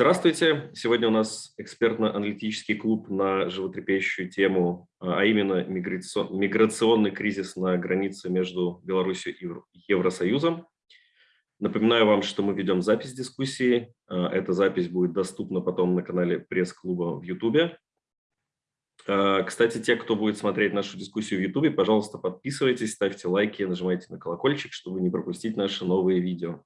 Здравствуйте! Сегодня у нас экспертно-аналитический клуб на животрепещущую тему, а именно миграционный кризис на границе между Беларусью и Евросоюзом. Напоминаю вам, что мы ведем запись дискуссии. А, эта запись будет доступна потом на канале пресс-клуба в YouTube. А, кстати, те, кто будет смотреть нашу дискуссию в YouTube, пожалуйста, подписывайтесь, ставьте лайки, нажимайте на колокольчик, чтобы не пропустить наши новые видео.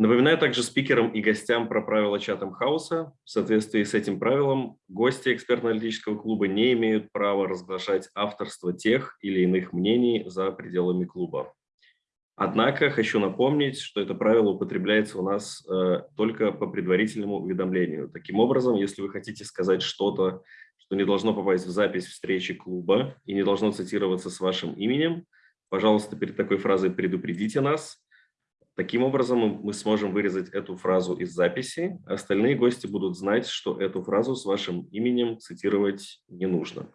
Напоминаю также спикерам и гостям про правила чатом хаоса. В соответствии с этим правилом, гости экспертно-аналитического клуба не имеют права разглашать авторство тех или иных мнений за пределами клуба. Однако хочу напомнить, что это правило употребляется у нас э, только по предварительному уведомлению. Таким образом, если вы хотите сказать что-то, что не должно попасть в запись встречи клуба и не должно цитироваться с вашим именем, пожалуйста, перед такой фразой предупредите нас, Таким образом, мы сможем вырезать эту фразу из записи, остальные гости будут знать, что эту фразу с вашим именем цитировать не нужно.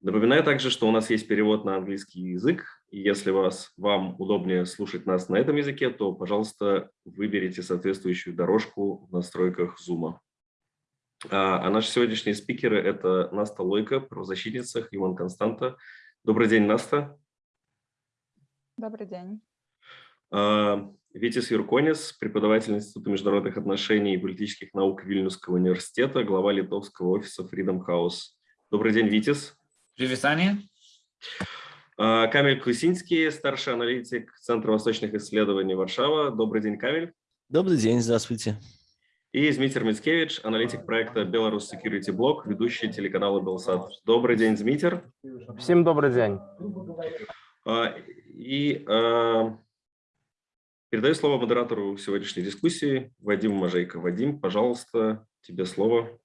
Напоминаю также, что у нас есть перевод на английский язык, если вас, вам удобнее слушать нас на этом языке, то, пожалуйста, выберите соответствующую дорожку в настройках Zoom. А, а наши сегодняшние спикеры – это Наста Лойко, правозащитница, Human Константа. Добрый день, Наста. Добрый день. А, Витис Юрконис, преподаватель Института международных отношений и политических наук Вильнюсского университета, глава литовского офиса Freedom House. Добрый день, Витис. Привет, Аня. А, Камиль Кусинский, старший аналитик Центра восточных исследований Варшава. Добрый день, Камиль. Добрый день, здравствуйте. И Змитер Мицкевич, аналитик проекта Belarus Security Block, ведущий телеканала Белсат. Добрый день, Змитер. Всем добрый день. А, и Передаю слово модератору сегодняшней дискуссии Вадиму Мажейко. Вадим, пожалуйста, тебе слово.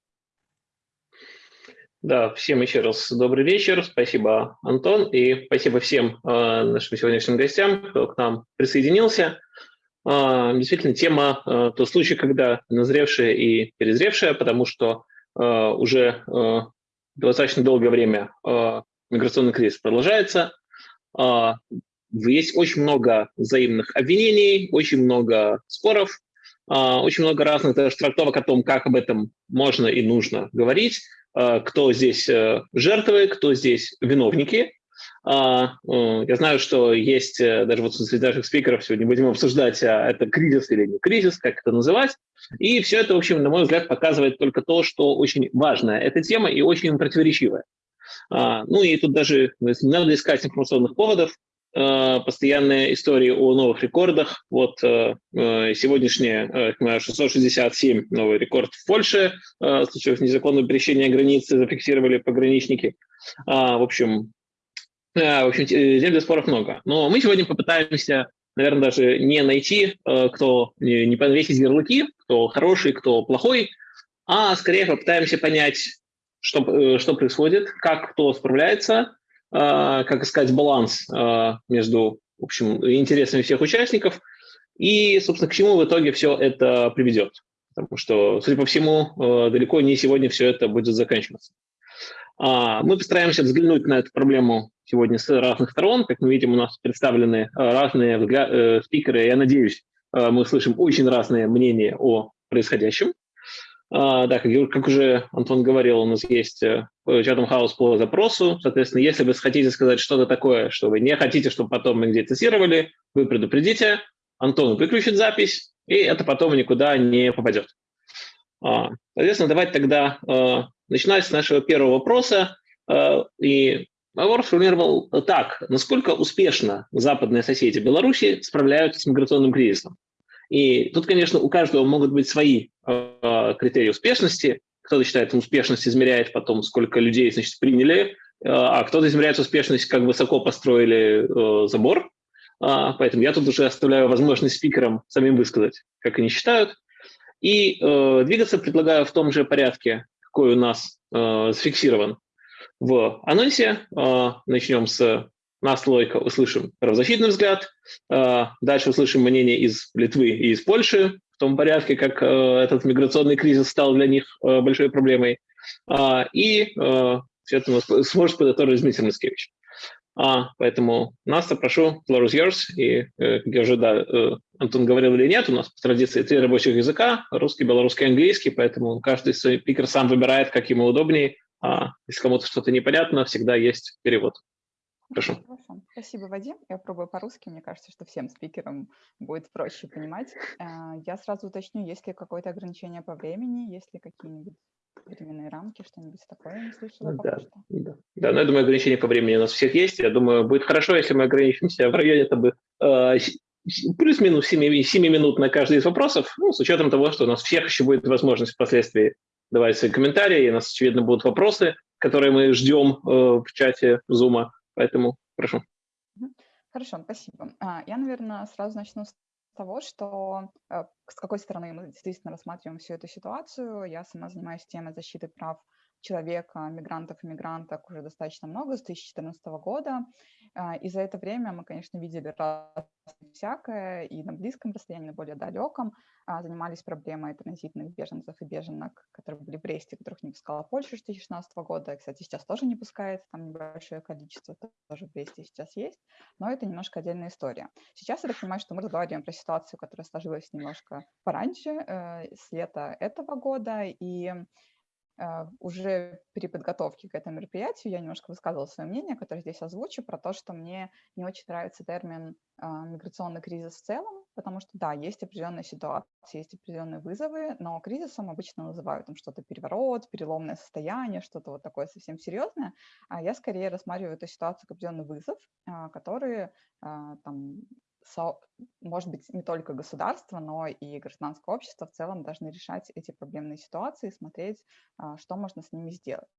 Да, всем еще раз добрый вечер. Спасибо, Антон, и спасибо всем э, нашим сегодняшним гостям, кто к нам присоединился. Э, действительно, тема э, – тот случай, когда назревшая и перезревшая, потому что э, уже э, достаточно долгое время э, миграционный кризис продолжается. Э, есть очень много взаимных обвинений, очень много споров, а, очень много разных даже трактовок о том, как об этом можно и нужно говорить, а, кто здесь э, жертвы, кто здесь виновники. А, э, я знаю, что есть э, даже вот среди наших спикеров сегодня будем обсуждать, это кризис или не кризис, как это называть. И все это, в общем, на мой взгляд, показывает только то, что очень важная эта тема и очень противоречивая. Ну и тут даже не надо искать информационных поводов, постоянные истории о новых рекордах. Вот э, э, сегодняшнее 667 новый рекорд в Польше, случаев незаконного пересечения границы зафиксировали пограничники. А, в общем, в общем, тем для споров много. Но мы сегодня попытаемся, наверное, даже не найти, кто не повесить ярлыки, кто хороший, кто плохой, а скорее попытаемся понять, что, что происходит, как кто справляется, как искать баланс а, между в общем, интересами всех участников и, собственно, к чему в итоге все это приведет. Потому что, судя по всему, а, далеко не сегодня все это будет заканчиваться. Мы постараемся взглянуть на эту проблему сегодня с разных сторон. Как мы видим, у нас представлены разные э, спикеры. Я надеюсь, мы слышим очень разные мнения о происходящем. А, да, как, как уже Антон говорил, у нас есть э, Chatham House по запросу. Соответственно, если вы хотите сказать что-то такое, что вы не хотите, чтобы потом мы где-то цитировали, вы предупредите, Антон выключит запись, и это потом никуда не попадет. А, соответственно, давайте тогда э, начинать с нашего первого вопроса. Э, и вопрос сформулировал так. Насколько успешно западные соседи Беларуси справляются с миграционным кризисом? И тут, конечно, у каждого могут быть свои э, критерии успешности. Кто-то считает, успешность измеряет потом, сколько людей, значит, приняли, э, а кто-то измеряет успешность, как высоко построили э, забор. Э, поэтому я тут уже оставляю возможность спикерам самим высказать, как они считают. И э, двигаться предлагаю в том же порядке, какой у нас э, зафиксирован в анонсе. Э, начнем с наслойка услышим правозащитный взгляд, э, дальше услышим мнение из Литвы и из Польши, в том порядке, как э, этот миграционный кризис стал для них э, большой проблемой. И все это сможет подготовить Дмитрий Мицкевич. А, поэтому Настя, прошу, floor is yours. И, как я уже, да, Антон говорил или нет, у нас по традиции три рабочих языка, русский, белорусский, английский, поэтому каждый спикер сам выбирает, как ему удобнее. А если кому-то что-то непонятно, всегда есть перевод. Прошу. Хорошо. Спасибо, Вадим. Я пробую по-русски. Мне кажется, что всем спикерам будет проще понимать. Э, я сразу уточню, есть ли какое-то ограничение по времени, есть ли какие-нибудь временные рамки, что-нибудь такое не слышала да, пока что. Да. да, но я думаю, ограничения по времени у нас всех есть. Я думаю, будет хорошо, если мы ограничимся в районе это бы, э, плюс-минус 7, 7 минут на каждый из вопросов, ну, с учетом того, что у нас всех еще будет возможность впоследствии давать свои комментарии, и у нас, очевидно, будут вопросы, которые мы ждем э, в чате Zoom, поэтому прошу. Хорошо, спасибо. А, я, наверное, сразу начну с того, что э, с какой стороны мы действительно рассматриваем всю эту ситуацию. Я сама занимаюсь темой защиты прав человека, мигрантов и мигранток уже достаточно много, с 2014 года. А, и за это время мы, конечно, видели всякое, и на близком расстоянии, на более далеком. А, занимались проблемой транзитных беженцев и беженок, которые были в Бресте, которых не пускала Польша с 2016 года. Кстати, сейчас тоже не пускает, там небольшое количество тоже в Бресте сейчас есть, но это немножко отдельная история. Сейчас я так понимаю, что мы разговариваем про ситуацию, которая сложилась немножко пораньше, э, с лета этого года, и уже при подготовке к этому мероприятию я немножко высказывала свое мнение, которое здесь озвучу, про то, что мне не очень нравится термин а, «миграционный кризис» в целом, потому что, да, есть определенные ситуации, есть определенные вызовы, но кризисом обычно называют там что-то переворот, переломное состояние, что-то вот такое совсем серьезное, а я скорее рассматриваю эту ситуацию как определенный вызов, а, который там может быть, не только государство, но и гражданское общество в целом должны решать эти проблемные ситуации, смотреть, а, что можно с ними сделать.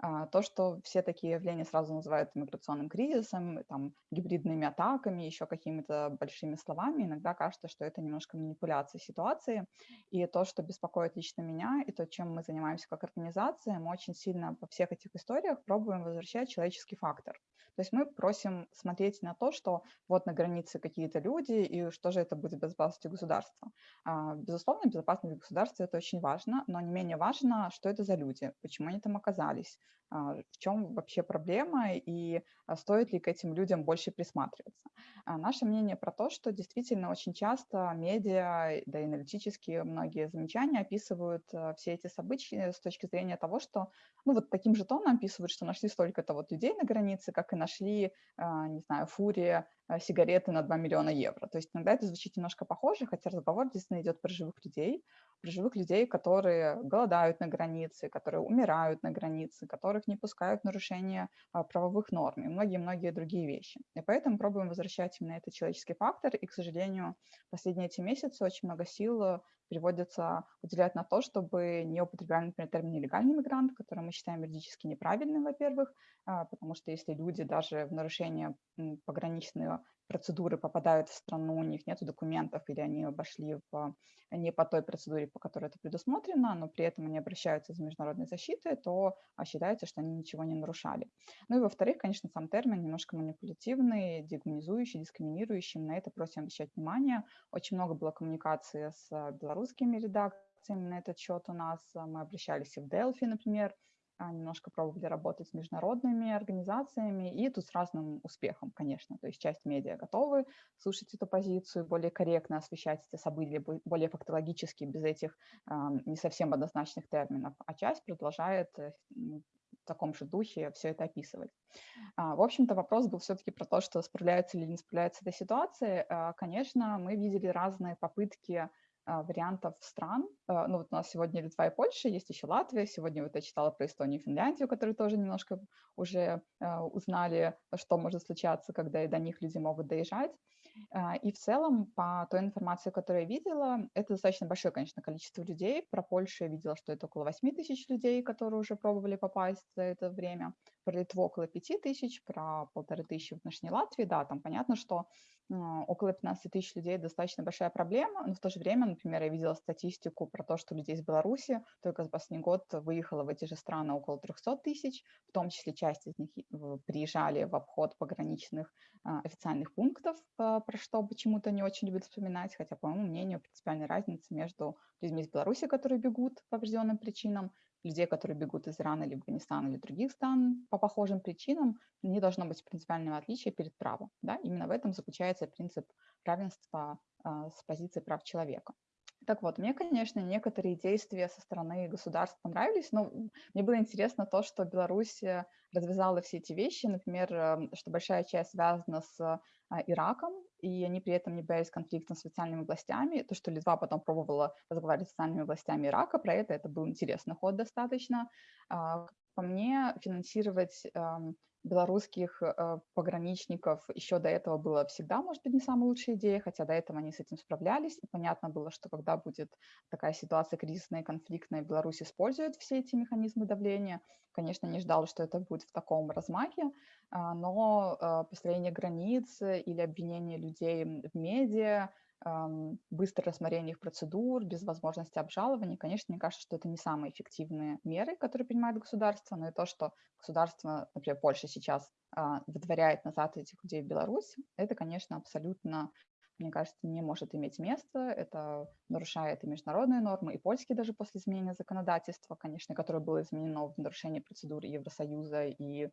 А, то, что все такие явления сразу называют миграционным кризисом, там, гибридными атаками, еще какими-то большими словами, иногда кажется, что это немножко манипуляция ситуации. И то, что беспокоит лично меня, и то, чем мы занимаемся как организация, мы очень сильно во всех этих историях пробуем возвращать человеческий фактор. То есть мы просим смотреть на то, что вот на границе какие-то люди, и что же это будет безопасностью государства. А, безусловно, безопасность государства – это очень важно, но не менее важно, что это за люди, почему они там оказались, а, в чем вообще проблема и а, стоит ли к этим людям больше присматриваться. Наше мнение про то, что действительно очень часто медиа, да и аналитические многие замечания описывают все эти события с точки зрения того, что ну вот таким же тоном описывают, что нашли столько-то вот людей на границе, как и нашли, не знаю, фурия сигареты на 2 миллиона евро. То есть иногда это звучит немножко похоже, хотя разговор действительно идет про живых людей, про живых людей, которые голодают на границе, которые умирают на границе, которых не пускают нарушения а, правовых норм и многие-многие другие вещи. И поэтому пробуем возвращать именно этот человеческий фактор. И, к сожалению, последние эти месяцы очень много сил приводится уделять на то, чтобы не употребляли, например, термин «нелегальный мигрант», который мы считаем юридически неправильным, во-первых, а, потому что если люди даже в нарушение пограничной процедуры попадают в страну, у них нет документов или они обошли в, не по той процедуре, по которой это предусмотрено, но при этом они обращаются за международной защитой, то а, считается, что они ничего не нарушали. Ну и во-вторых, конечно, сам термин немножко манипулятивный, дегуманизующий, дискриминирующий. На это просим обращать внимание. Очень много было коммуникации с белорусскими редакциями на этот счет у нас. Мы обращались и в Delphi, например, немножко пробовали работать с международными организациями, и тут с разным успехом, конечно. То есть часть медиа готовы слушать эту позицию, более корректно освещать эти события, более фактологически, без этих э, не совсем однозначных терминов, а часть продолжает э, в таком же духе все это описывать. А, в общем-то, вопрос был все-таки про то, что справляется или не справляется эта ситуация. А, конечно, мы видели разные попытки а, вариантов стран. А, ну вот у нас сегодня Литва и Польша, есть еще Латвия. Сегодня вот я читала про Эстонию и Финляндию, которые тоже немножко уже а, узнали, что может случаться, когда и до них люди могут доезжать. И в целом, по той информации, которую я видела, это достаточно большое, конечно, количество людей. Про Польшу я видела, что это около 8 тысяч людей, которые уже пробовали попасть за это время. Про Литву около 5 тысяч, про полторы тысячи в отношении Латвии. Да, там понятно, что около 15 тысяч людей достаточно большая проблема, но в то же время, например, я видела статистику про то, что людей из Беларуси только за последний год выехало в эти же страны около 300 тысяч, в том числе часть из них приезжали в обход пограничных а, официальных пунктов, про что почему-то не очень любят вспоминать, хотя, по моему мнению, принципиальной разницы между людьми из Беларуси, которые бегут по определенным причинам, людей, которые бегут из Ирана или Афганистана или других стран по похожим причинам, не должно быть принципиального отличия перед правом. Да? Именно в этом заключается принцип равенства а, с позиции прав человека. Так вот, мне, конечно, некоторые действия со стороны государств понравились, но мне было интересно то, что Беларусь э, развязала все эти вещи, например, эм, что большая часть связана с а, Ираком, и они при этом не боялись конфликта с официальными властями. То, что Литва потом пробовала разговаривать с официальными властями Ирака, про это это был интересный ход достаточно. А, по мне, финансировать эм, белорусских э, пограничников еще до этого было всегда, может быть, не самая лучшая идея, хотя до этого они с этим справлялись. И понятно было, что когда будет такая ситуация кризисная конфликтная, Беларусь использует все эти механизмы давления. Конечно, не ждал, что это будет в таком размахе, а, но э, построение границ или обвинение людей в медиа, быстрое рассмотрение их процедур, без возможности обжалования. Конечно, мне кажется, что это не самые эффективные меры, которые принимает государство, но и то, что государство, например, Польша сейчас а, выдворяет назад этих людей в Беларусь, это, конечно, абсолютно мне кажется, не может иметь места. Это нарушает и международные нормы, и польские даже после изменения законодательства, конечно, которое было изменено в нарушении процедуры Евросоюза и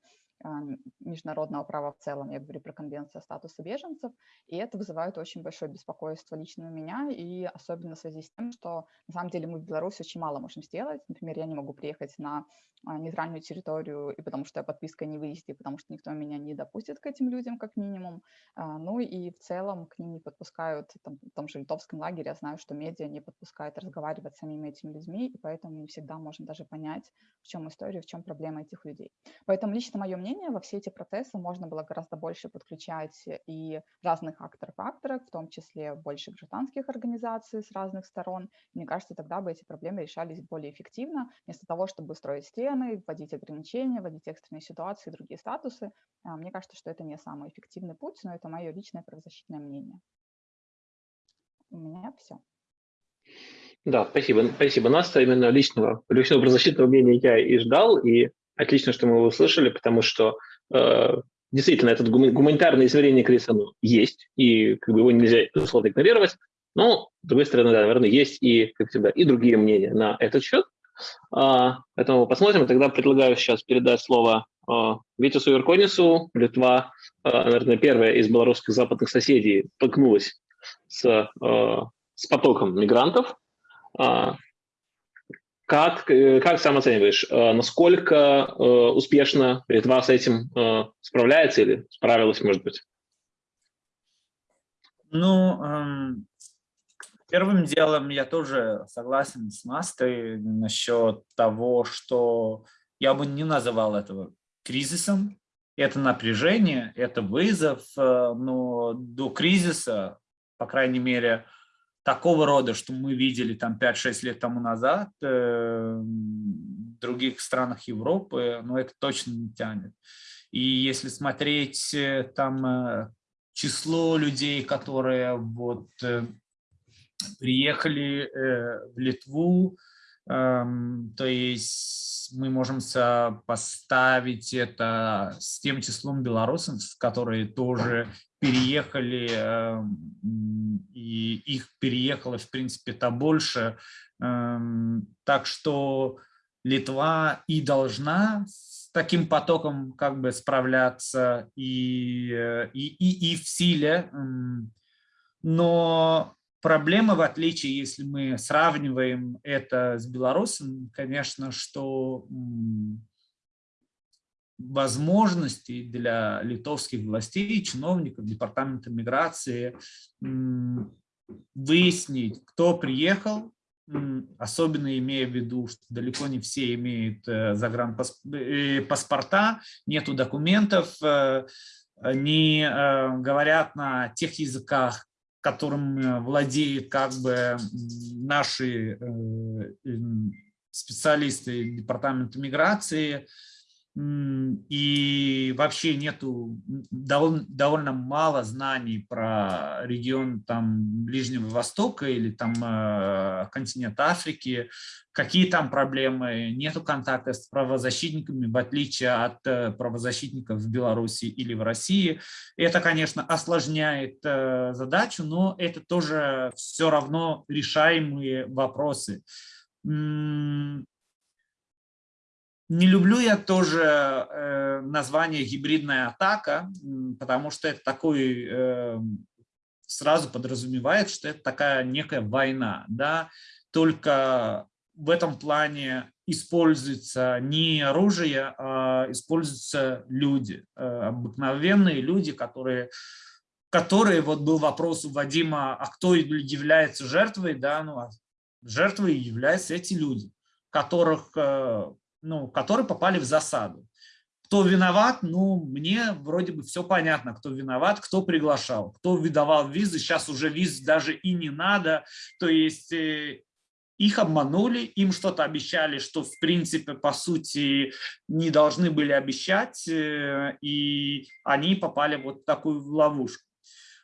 международного права в целом, я говорю про конвенцию о статусе беженцев, и это вызывает очень большое беспокойство лично у меня, и особенно в связи с тем, что на самом деле мы в Беларуси очень мало можем сделать. Например, я не могу приехать на а, нейтральную территорию, и потому что я подписка не выйдет, и потому что никто меня не допустит к этим людям, как минимум. А, ну и в целом к ним не подпускают, там, в том же литовском лагере я знаю, что медиа не подпускают разговаривать с самими этими людьми, и поэтому не всегда можно даже понять, в чем история, в чем проблема этих людей. Поэтому лично мое мнение, во все эти процессы можно было гораздо больше подключать и разных акторов-акторов, в том числе больше гражданских организаций с разных сторон. Мне кажется, тогда бы эти проблемы решались более эффективно, вместо того, чтобы строить стены, вводить ограничения, вводить экстренные ситуации, другие статусы. А, мне кажется, что это не самый эффективный путь, но это мое личное правозащитное мнение. У меня все. Да, спасибо, спасибо, Наста. Именно личного, личного правозащитного мнения я и ждал, и отлично, что мы его услышали, потому что э, действительно этот гуманитарное измерение кризиса ну, есть, и как бы его нельзя, условно, игнорировать. Но, с другой стороны, да, наверное, есть и, как всегда, и другие мнения на этот счет. А, поэтому посмотрим. Тогда предлагаю сейчас передать слово а, Витису Юрконису. Литва, а, наверное, первая из белорусских западных соседей столкнулась с, с потоком мигрантов. Как, как сам оцениваешь, насколько успешно Литва с этим справляется или справилась, может быть? Ну, эм, Первым делом я тоже согласен с Настой насчет того, что я бы не называл этого кризисом. Это напряжение, это вызов, э, но до кризиса, по крайней мере, такого рода, что мы видели там 5-6 лет тому назад э, в других странах Европы, но это точно не тянет. И если смотреть э, там число людей, которые вот приехали э, в Литву, эм, то есть мы можем поставить это с тем числом белорусов, которые тоже переехали, эм, и их переехало, в принципе-то больше. Эм, так что Литва и должна с таким потоком как бы справляться и, э, и, и, и в силе, но Проблема, в отличие, если мы сравниваем это с Беларусью, конечно, что возможностей для литовских властей, чиновников, департамента миграции выяснить, кто приехал, особенно имея в виду, что далеко не все имеют э, загранпаспорта, э, нету документов, э, они говорят на тех языках, которым владеют как бы наши специалисты департамента миграции, и вообще нету довольно, довольно мало знаний про регион там Ближнего Востока или там э, континент Африки, какие там проблемы, нету контакта с правозащитниками, в отличие от э, правозащитников в Беларуси или в России. Это, конечно, осложняет э, задачу, но это тоже все равно решаемые вопросы Не люблю я тоже э, название гибридная атака, потому что это такой э, сразу подразумевает, что это такая некая война, да, только в этом плане используется не оружие, а используются люди, э, обыкновенные люди, которые, которые вот был вопрос у Вадима, а кто является жертвой, да, ну, а жертвой являются эти люди, которых ну, которые попали в засаду. Кто виноват? Ну, мне вроде бы все понятно, кто виноват, кто приглашал, кто выдавал визы. Сейчас уже виз даже и не надо. То есть э, их обманули, им что-то обещали, что в принципе, по сути, не должны были обещать, э, и они попали вот в такую ловушку.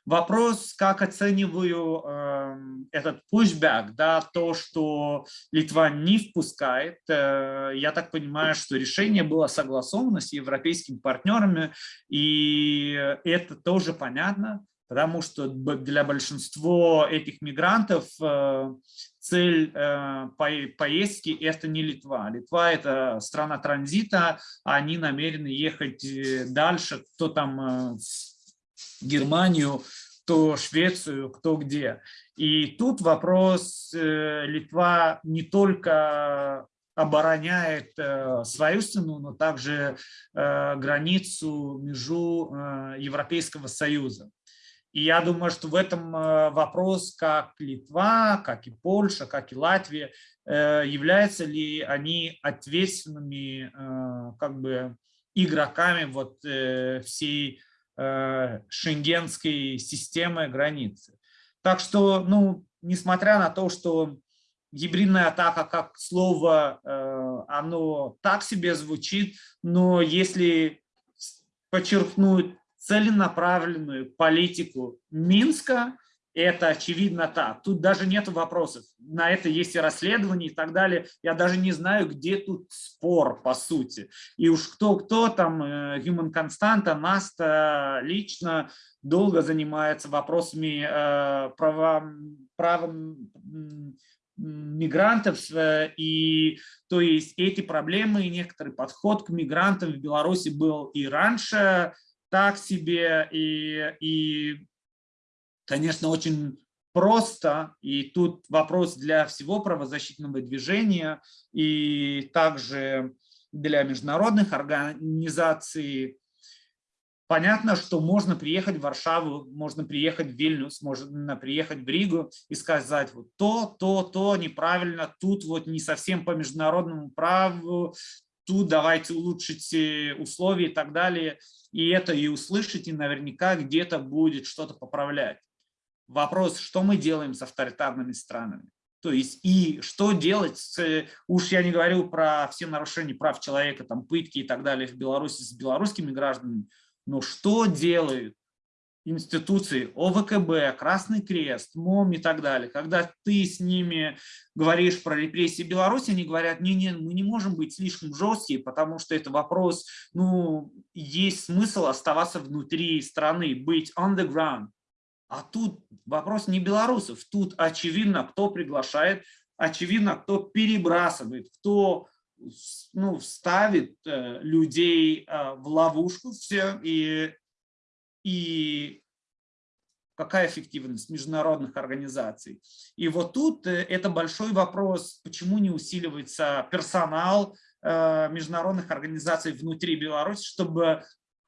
Вопрос, как оцениваю э, этот pushback, да, то, что Литва не впускает. Э, я так понимаю, что решение было согласовано с европейскими партнерами, и это тоже понятно, потому что для большинства этих мигрантов э, цель э, по поездки – это не Литва. Литва – это страна транзита, они намерены ехать э, дальше, кто там… Э, Германию, то Швецию, кто где. И тут вопрос, э, Литва не только обороняет э, свою страну, но также э, границу, межу Европейского Союза. И я думаю, что в этом вопрос, как Литва, как и Польша, как и Латвия, являются ли они ответственными как бы игроками вот всей шенгенской системы границы. Так что, ну, несмотря на то, что гибридная атака как слово, э, оно так себе звучит, но если подчеркнуть целенаправленную политику Минска, это очевидно так. Тут даже нет вопросов. На это есть и расследование и так далее. Я даже не знаю, где тут спор, по сути. И уж кто-кто там, э, Human Constanta, Наста лично долго занимается вопросами э, права, правом мигрантов, э, и то есть эти проблемы и некоторый подход к мигрантам в Беларуси был и раньше так себе, и, и конечно, очень просто, и тут вопрос для всего правозащитного движения, и также для международных организаций. Понятно, что можно приехать в Варшаву, можно приехать в Вильнюс, можно приехать в Ригу и сказать, вот то, то, то неправильно, тут вот не совсем по международному праву, тут давайте улучшить условия и так далее. И это и услышать, и наверняка где-то будет что-то поправлять вопрос, что мы делаем с авторитарными странами. То есть и что делать, с, уж я не говорю про все нарушения прав человека, там пытки и так далее в Беларуси с белорусскими гражданами, но что делают институции ОВКБ, Красный Крест, МОМ и так далее, когда ты с ними говоришь про репрессии Беларуси, они говорят, не-не, мы не можем быть слишком жесткие, потому что это вопрос, ну, есть смысл оставаться внутри страны, быть on the ground, а тут вопрос не белорусов, тут очевидно, кто приглашает, очевидно, кто перебрасывает, кто ну, ставит э, людей э, в ловушку все, и, и какая эффективность международных организаций. И вот тут э, это большой вопрос, почему не усиливается персонал международных организаций внутри Беларуси, чтобы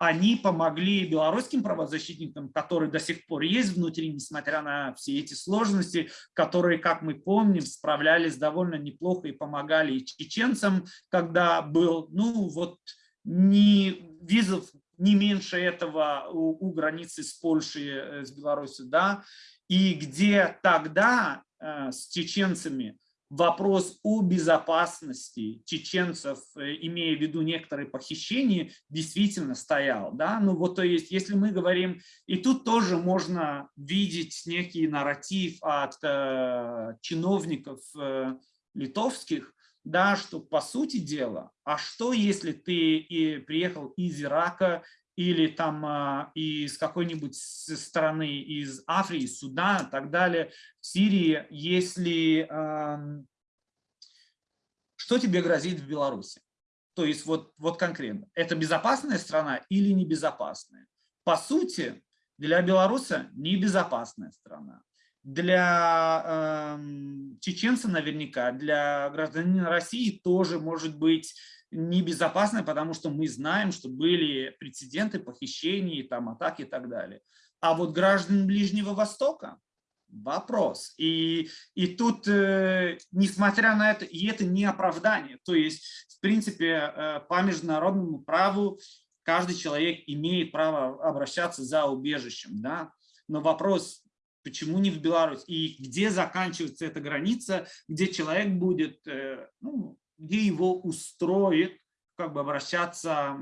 они помогли белорусским правозащитникам, которые до сих пор есть внутри, несмотря на все эти сложности, которые, как мы помним, справлялись довольно неплохо и помогали и чеченцам, когда был, ну вот, не визов не меньше этого у, у границы с Польшей, э, с Беларусью, да, и где тогда э, с чеченцами вопрос о безопасности чеченцев, э, имея в виду некоторые похищения, действительно стоял. Да? Ну вот то есть, если мы говорим, и тут тоже можно видеть некий нарратив от э, чиновников э, литовских, да, что по сути дела, а что если ты и приехал из Ирака или там а, из какой-нибудь страны, из Африки, Судана и так далее, в Сирии, если... Что тебе грозит в Беларуси? То есть вот, вот конкретно, это безопасная страна или небезопасная? По сути, для Беларуси небезопасная страна. Для э, чеченца наверняка, для гражданина России тоже может быть небезопасная, потому что мы знаем, что были прецеденты похищений, там, атаки и так далее. А вот граждан Ближнего Востока – вопрос. И, и тут, э, несмотря на это, и это не оправдание. То есть, в принципе, э, по международному праву каждый человек имеет право обращаться за убежищем. Да? Но вопрос, почему не в Беларусь? И где заканчивается эта граница, где человек будет, э, ну, где его устроит как бы обращаться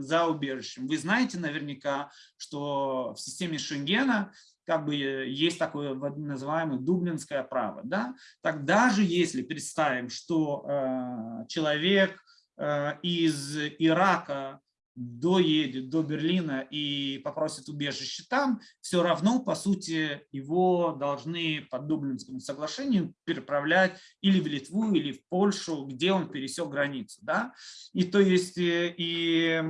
за убежищем. Вы знаете наверняка, что в системе Шенгена как бы есть такое называемое дублинское право. Да? Так даже если представим, что э, человек э, из Ирака доедет до Берлина и попросит убежище там, все равно, по сути, его должны по Дублинскому соглашению переправлять или в Литву, или в Польшу, где он пересек границу. Да? И то есть, э, и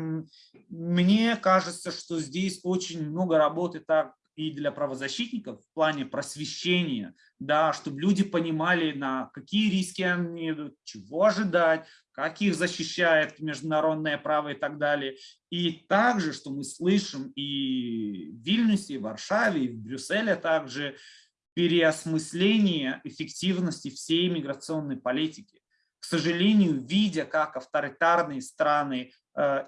мне кажется, что здесь очень много работы так и для правозащитников в плане просвещения, да, чтобы люди понимали, на какие риски они идут, чего ожидать, как их защищает международное право и так далее. И также, что мы слышим и в Вильнюсе, и в Варшаве, и в Брюсселе также, переосмысление эффективности всей миграционной политики. К сожалению, видя, как авторитарные страны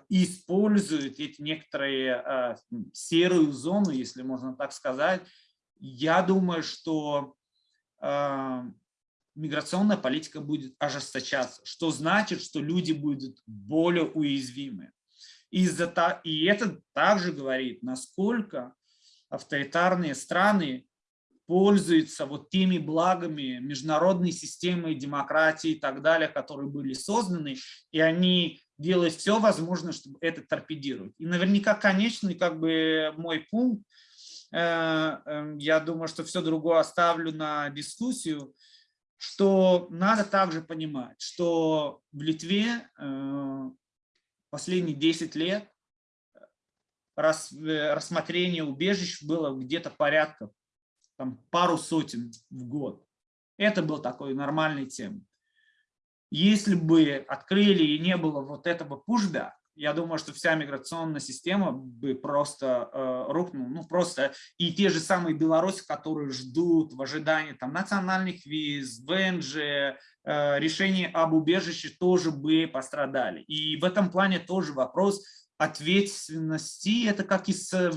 используют эти некоторые э, серую зону, если можно так сказать, я думаю, что э, миграционная политика будет ожесточаться, что значит, что люди будут более уязвимы. Из-за и это также говорит, насколько авторитарные страны пользуются вот теми благами международной системы демократии и так далее, которые были созданы, и они делают все возможное, чтобы это торпедировать. И наверняка конечный как бы мой пункт, э, э, я думаю, что все другое оставлю на дискуссию, что надо также понимать, что в Литве э, последние 10 лет э, рассмотрение убежищ было где-то порядка там, пару сотен в год. Это был такой нормальный тем. Если бы открыли и не было вот этого пужда, я думаю, что вся миграционная система бы просто э, рухнула. Ну, просто и те же самые белорусы, которые ждут в ожидании там, национальных виз, ВНЖ, э, решений об убежище тоже бы пострадали. И в этом плане тоже вопрос ответственности. Это как и с, э,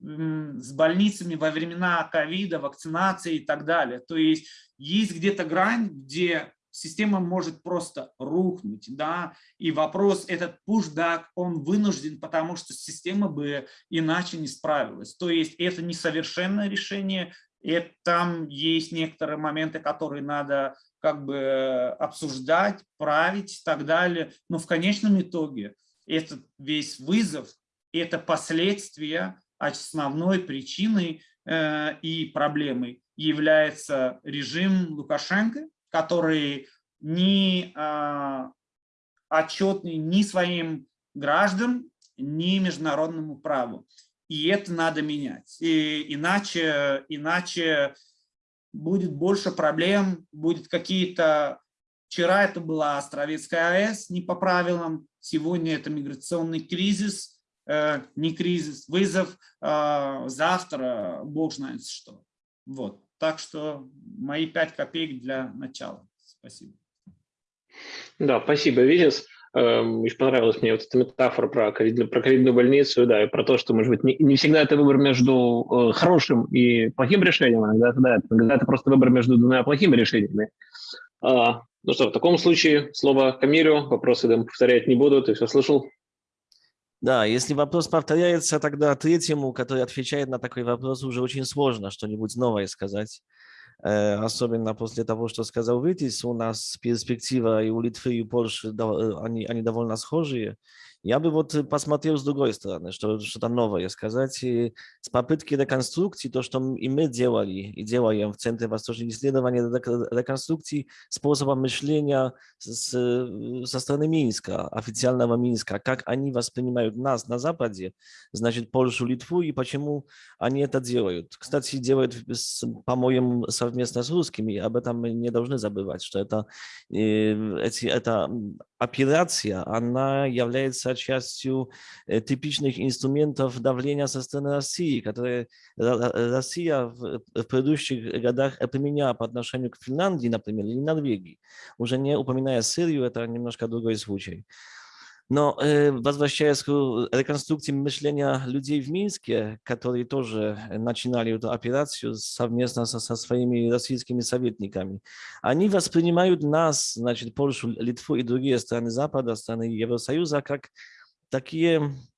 с больницами во времена ковида, вакцинации и так далее. То есть есть где-то грань, где система может просто рухнуть, да, и вопрос, этот пушдак, он вынужден, потому что система бы иначе не справилась. То есть это несовершенное решение, и там есть некоторые моменты, которые надо как бы обсуждать, править и так далее, но в конечном итоге этот весь вызов, это последствия основной причиной э, и проблемой является режим Лукашенко, который не а, отчетный ни своим гражданам, ни международному праву. И это надо менять. И иначе, иначе будет больше проблем, будет какие-то... Вчера это была Островецкая АЭС не по правилам, сегодня это миграционный кризис, э, не кризис, вызов, э, завтра бог знает что. Вот. Так что мои пять копеек для начала. Спасибо. Да, спасибо, Витис. Эм, очень понравилась мне вот эта метафора про, ковид, про ковидную больницу, да, и про то, что, может быть, не, не всегда это выбор между э, хорошим и плохим решением, а иногда, да, иногда это просто выбор между двумя плохими решениями. А, ну что, в таком случае слово Камилю, вопросы да, повторять не буду, ты все слышал? Да, если вопрос повторяется, тогда третьему, который отвечает на такой вопрос, уже очень сложно что-нибудь новое сказать. Э, особенно после того, что сказал Витис, у нас перспектива и у Литвы, и у Польши, они, они довольно схожие. Я бы вот посмотрел с другой стороны, что что-то новое сказать. С попытки реконструкции, то, что и мы делали, и делаем в Центре Восточных исследований реконструкции способа мышления с, со стороны Минска, официального Минска, как они воспринимают нас на Западе, значит, Польшу, Литву, и почему они это делают. Кстати, делают, по-моему, совместно с русскими, об этом мы не должны забывать, что это, эти, это операция, она является частью э, типичных инструментов давления со стороны России, которые Россия в, в предыдущих годах применяла по отношению к Финляндии, например, или Норвегии. Уже не упоминая Сирию, это немножко другой случай. Но э, возвращаясь к реконструкции мышления людей в Минске, которые тоже начинали эту операцию совместно со, со своими российскими советниками, они воспринимают нас, значит, Польшу, Литву и другие страны Запада, страны Евросоюза, как такие Э,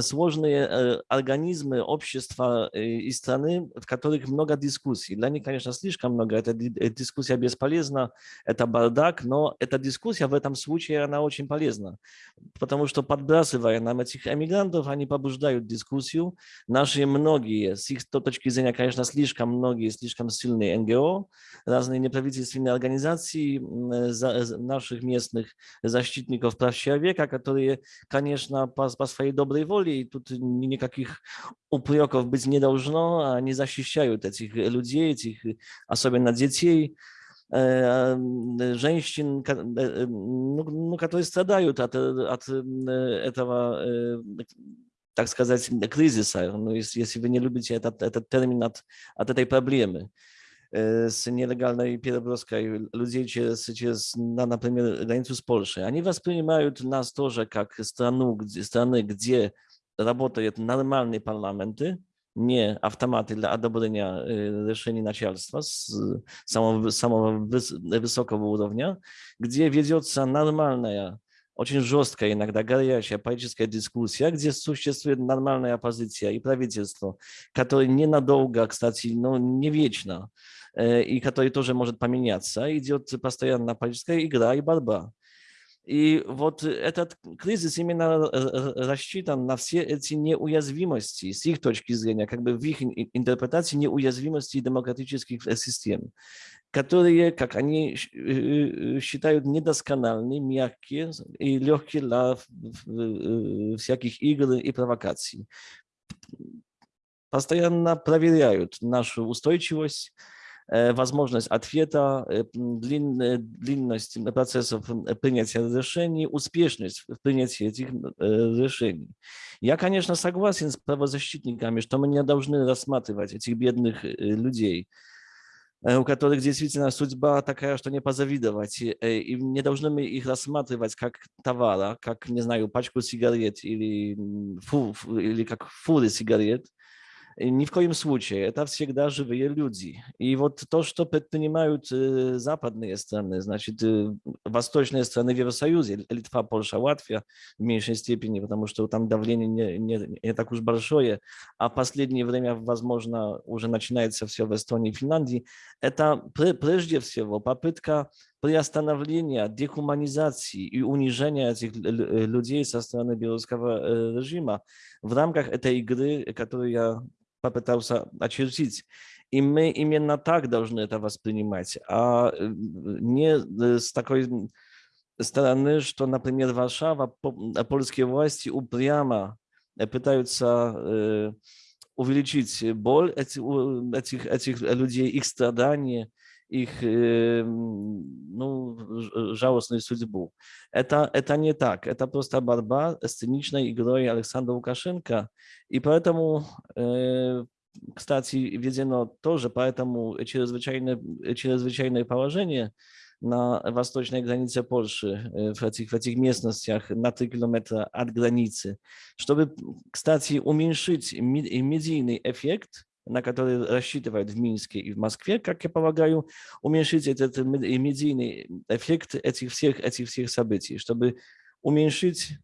сложные э, организмы, общества э, и страны, в которых много дискуссий. Для них, конечно, слишком много. Эта дискуссия бесполезна, это бардак, но эта дискуссия в этом случае, она очень полезна, потому что подбрасывая нам этих эмигрантов, они побуждают дискуссию. Наши многие, с их точки зрения, конечно, слишком многие, слишком сильные НГО, разные неправительственные организации наших местных защитников прав человека, которые, конечно, по, по своей доброй воле, и тут никаких упреков быть не должно, они защищают этих людей, этих, особенно детей, э, женщин, э, ну, ну, которые страдают от, от этого, так сказать, кризиса, ну, если, если вы не любите этот, этот термин от, от этой проблемы с нелегальной переброской людей через, через например, границу с Польшей. Они воспринимают нас тоже как страну, где, страны, где работают нормальные парламенты, не автоматы для одобрения решений начальства с самого, самого высокого уровня, где ведется нормальная очень жесткая, иногда горячая политическая дискуссия, где существует нормальная оппозиция и правительство, которое ненадолго, кстати, но не вечно, и который тоже может поменяться. Идет постоянно политическая игра и борьба. И вот этот кризис именно рассчитан на все эти неуязвимости с их точки зрения, как бы в их интерпретации неуязвимости демократических систем, которые, как они считают, недоскональны, мягкие и легкие для всяких игр и провокаций. Постоянно проверяют нашу устойчивость, Э, возможность ответа, э, длинность процессов принятия решений, успешность в принятии этих э, решений. Я, конечно, согласен с правозащитниками, что мы не должны рассматривать этих бедных людей, у которых действительно судьба такая, что не позавидовать. И не должны мы их рассматривать как товара, как, не знаю, пачку сигарет или, фу, или как фуры сигарет, ни в коем случае. Это всегда живые люди. И вот то, что предпринимают западные страны, значит, восточные страны в Евросоюзе, Литва, Польша, Латвия в меньшей степени, потому что там давление не, не, не так уж большое, а в последнее время, возможно, уже начинается все в Эстонии и Финляндии, это прежде всего попытка приостановления дехуманизации и унижения этих людей со стороны белорусского режима в рамках этой игры, которую я попытался очертить. И мы именно так должны это воспринимать, а не с такой стороны, что, например, Варшава, польские власти упрямо пытаются увеличить боль этих, этих людей, их страдания, их ну, жалостную судьбу. Это, это не так. Это просто борьба с циничной игрой Александра Лукашенко. И поэтому, кстати, введено тоже поэтому чрезвычайное, чрезвычайное положение на восточной границе Польши, в этих, в этих местностях на 3 километра от границы, чтобы, кстати, уменьшить медийный эффект на который рассчитывают в Минске и в Москве, как я полагаю, уменьшить этот медийный эффект этих всех, этих всех событий, чтобы уменьшить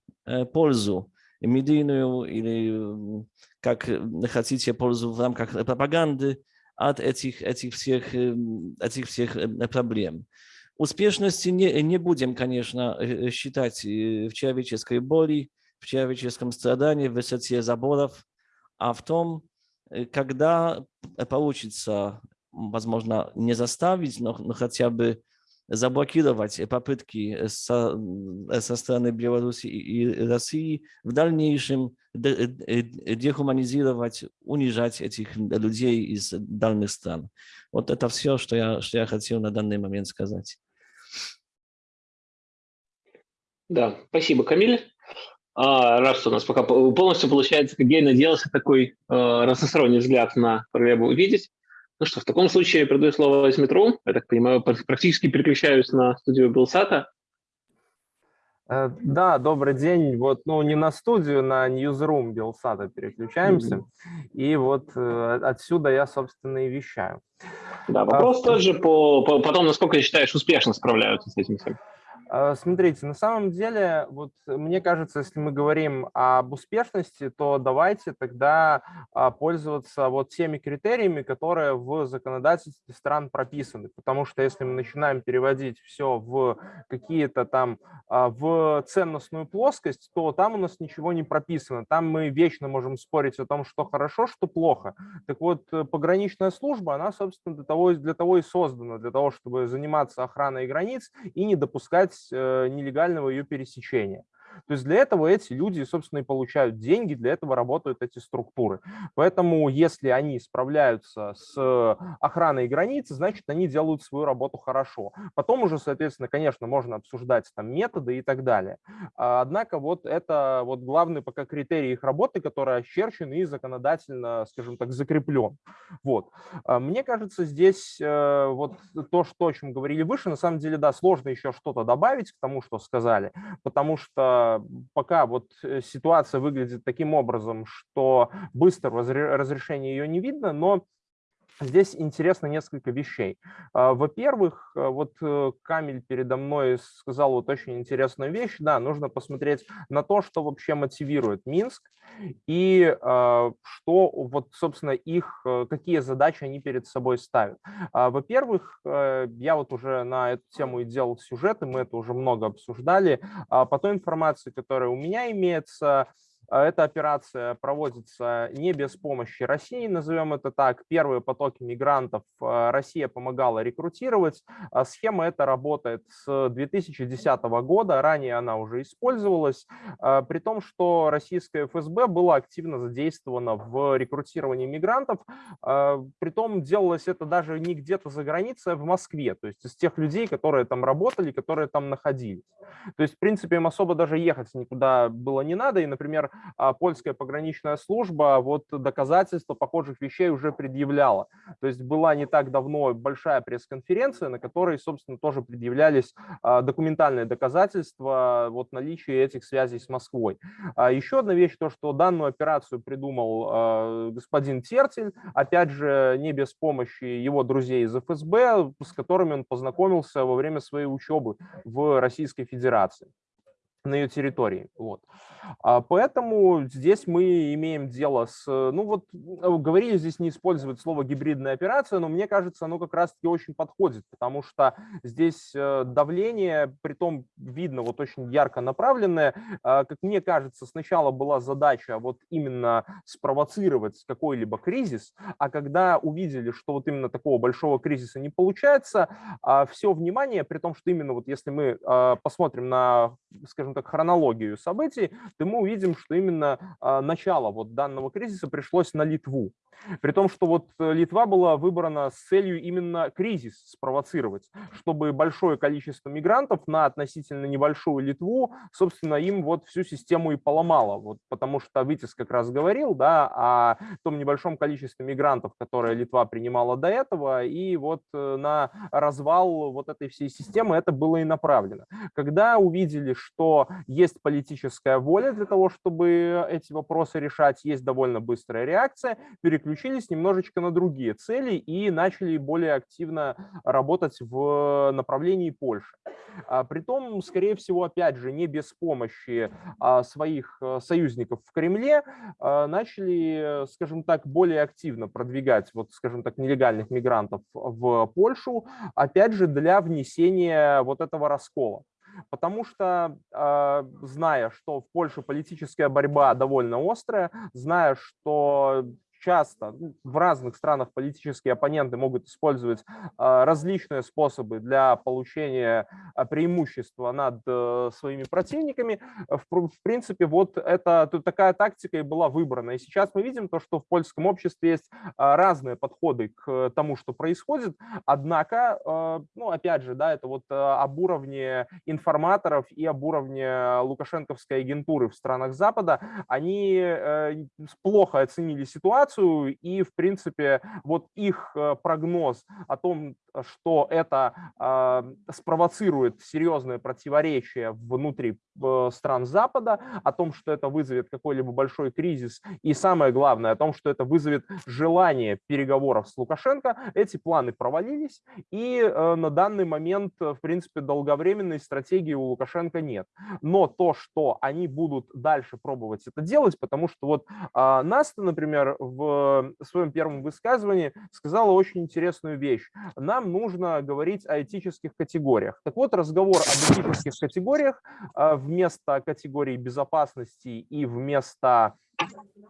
пользу медийную или, как хотите, пользу в рамках пропаганды от этих, этих, всех, этих всех проблем. Успешности не, не будем, конечно, считать в человеческой боли, в человеческом страдании, в высоте заборов, а в том, когда получится, возможно, не заставить, но, но хотя бы заблокировать попытки со, со стороны Беларуси и России в дальнейшем дехуманизировать, унижать этих людей из дальних стран. Вот это все, что я, что я хотел на данный момент сказать. Да, спасибо, Камиль. А, раз у нас пока полностью получается, как Гей надеялся, такой э, разносторонний взгляд на проблему увидеть. Ну что, в таком случае передаю слово Изметру. Я так понимаю, практически переключаюсь на студию Белсата. Э, да, добрый день. Вот, ну, не на студию, на Newsroom Белсата переключаемся. Mm-hmm. И вот э, отсюда я, собственно, и вещаю. Да, вопрос а, тоже по, по, потом, насколько, считаешь, успешно справляются с этим всем. А, смотрите, на самом деле, вот мне кажется, если мы говорим об успешности, то давайте тогда а, пользоваться вот теми критериями, которые в законодательстве стран прописаны. Потому что если мы начинаем переводить все в какие-то там, а, в ценностную плоскость, то там у нас ничего не прописано. Там мы вечно можем спорить о том, что хорошо, что плохо. Так вот, э, пограничная служба, она, собственно, для того, для того и создана, для того, чтобы заниматься охраной границ и не допускать Э, нелегального ее пересечения. То есть для этого эти люди, собственно, и получают деньги, для этого работают эти структуры. Поэтому если они справляются с охраной границы, значит, они делают свою работу хорошо. Потом уже, соответственно, конечно, можно обсуждать там методы и так далее. А, однако вот это вот главный пока критерий их работы, который очерчен и законодательно, скажем так, закреплен. Вот. А, мне кажется, здесь э, вот то, что, о чем говорили выше, на самом деле, да, сложно еще что-то добавить к тому, что сказали, потому что пока вот э, ситуация выглядит таким образом, что быстро разрешения ее не видно, но Здесь интересно несколько вещей. А, во-первых, э, вот э, Камиль передо мной сказал вот очень интересную вещь. Да, нужно посмотреть на то, что вообще мотивирует Минск и а, что вот, собственно, их, э, какие задачи они перед собой ставят. А, во-первых, я вот уже на эту тему и делал сюжеты, мы это уже много обсуждали. По той информации, которая у меня имеется, эта операция проводится не без помощи России, назовем это так. Первые потоки мигрантов а, Россия помогала рекрутировать. А схема эта работает с 2010 года, ранее она уже использовалась, при том, что российская ФСБ была активно задействована в рекрутировании мигрантов. Притом делалось это даже не где-то за границей, а в Москве, то есть из тех людей, которые там работали, которые там находились. То есть, в принципе, им особо даже ехать никуда было не надо, и, например, а, польская пограничная служба вот доказательства похожих вещей уже предъявляла. То есть была не так давно большая пресс-конференция, на которой, собственно, тоже предъявлялись а, документальные доказательства вот наличия этих связей с Москвой. А еще одна вещь, то, что данную операцию придумал господин Тертель, опять же, не без помощи его друзей из ФСБ, с которыми он познакомился во время своей учебы в Российской Федерации на ее территории. Вот. А поэтому здесь мы имеем дело с, ну вот э, говорили здесь не использовать слово гибридная операция, но мне кажется, оно как раз-таки очень подходит, потому что здесь э, давление, при том видно вот очень ярко направленное, а, как мне кажется, сначала была задача вот именно спровоцировать какой-либо кризис, а когда увидели, что вот именно такого большого кризиса не получается, а, все внимание, при том, что именно вот если мы посмотрим на, скажем так, хронологию событий, то мы увидим, что именно а, начало вот данного кризиса пришлось на Литву. При том, что вот э, Литва была выбрана с целью именно кризис спровоцировать, чтобы большое количество мигрантов на относительно небольшую Литву, собственно, им вот всю систему и поломало. Вот, потому что Витис как раз говорил да, о том небольшом количестве мигрантов, которые Литва принимала до этого, и вот э, на развал вот этой всей системы это было и направлено. Когда увидели, что есть политическая воля для того, чтобы эти вопросы решать, есть довольно быстрая реакция, переключили переключились немножечко на другие цели и начали более активно работать в направлении Польши. А, притом, скорее всего, опять же, не без помощи а, своих э, союзников в Кремле а, начали, скажем так, более активно продвигать, вот, скажем так, нелегальных мигрантов в Польшу, опять же, для внесения вот этого раскола. Потому что, зная, что в Польше политическая борьба довольно острая, зная, что часто ну, в разных странах политические оппоненты могут использовать а, различные способы для получения а, преимущества над э, своими противниками. В принципе, вот это такая тактика и была выбрана. И сейчас мы видим то, что в польском обществе есть а, разные подходы к тому, что происходит. Однако, ну, опять же, да, это вот об уровне информаторов и об уровне лукашенковской агентуры в странах Запада. Они э, плохо оценили ситуацию, ситуацию, и, в принципе, вот их э, прогноз о том, что это э, спровоцирует серьезное противоречие внутри э, стран Запада, о том, что это вызовет какой-либо большой кризис, и самое главное, о том, что это вызовет желание переговоров с Лукашенко, эти планы провалились, и э, на данный момент, в принципе, долговременной стратегии у Лукашенко нет. Но то, что они будут дальше пробовать это делать, потому что вот э, Наста, например, в в своем первом высказывании сказала очень интересную вещь. Нам нужно говорить о этических категориях. Так вот, разговор об этических категориях а, вместо категории безопасности и вместо Э,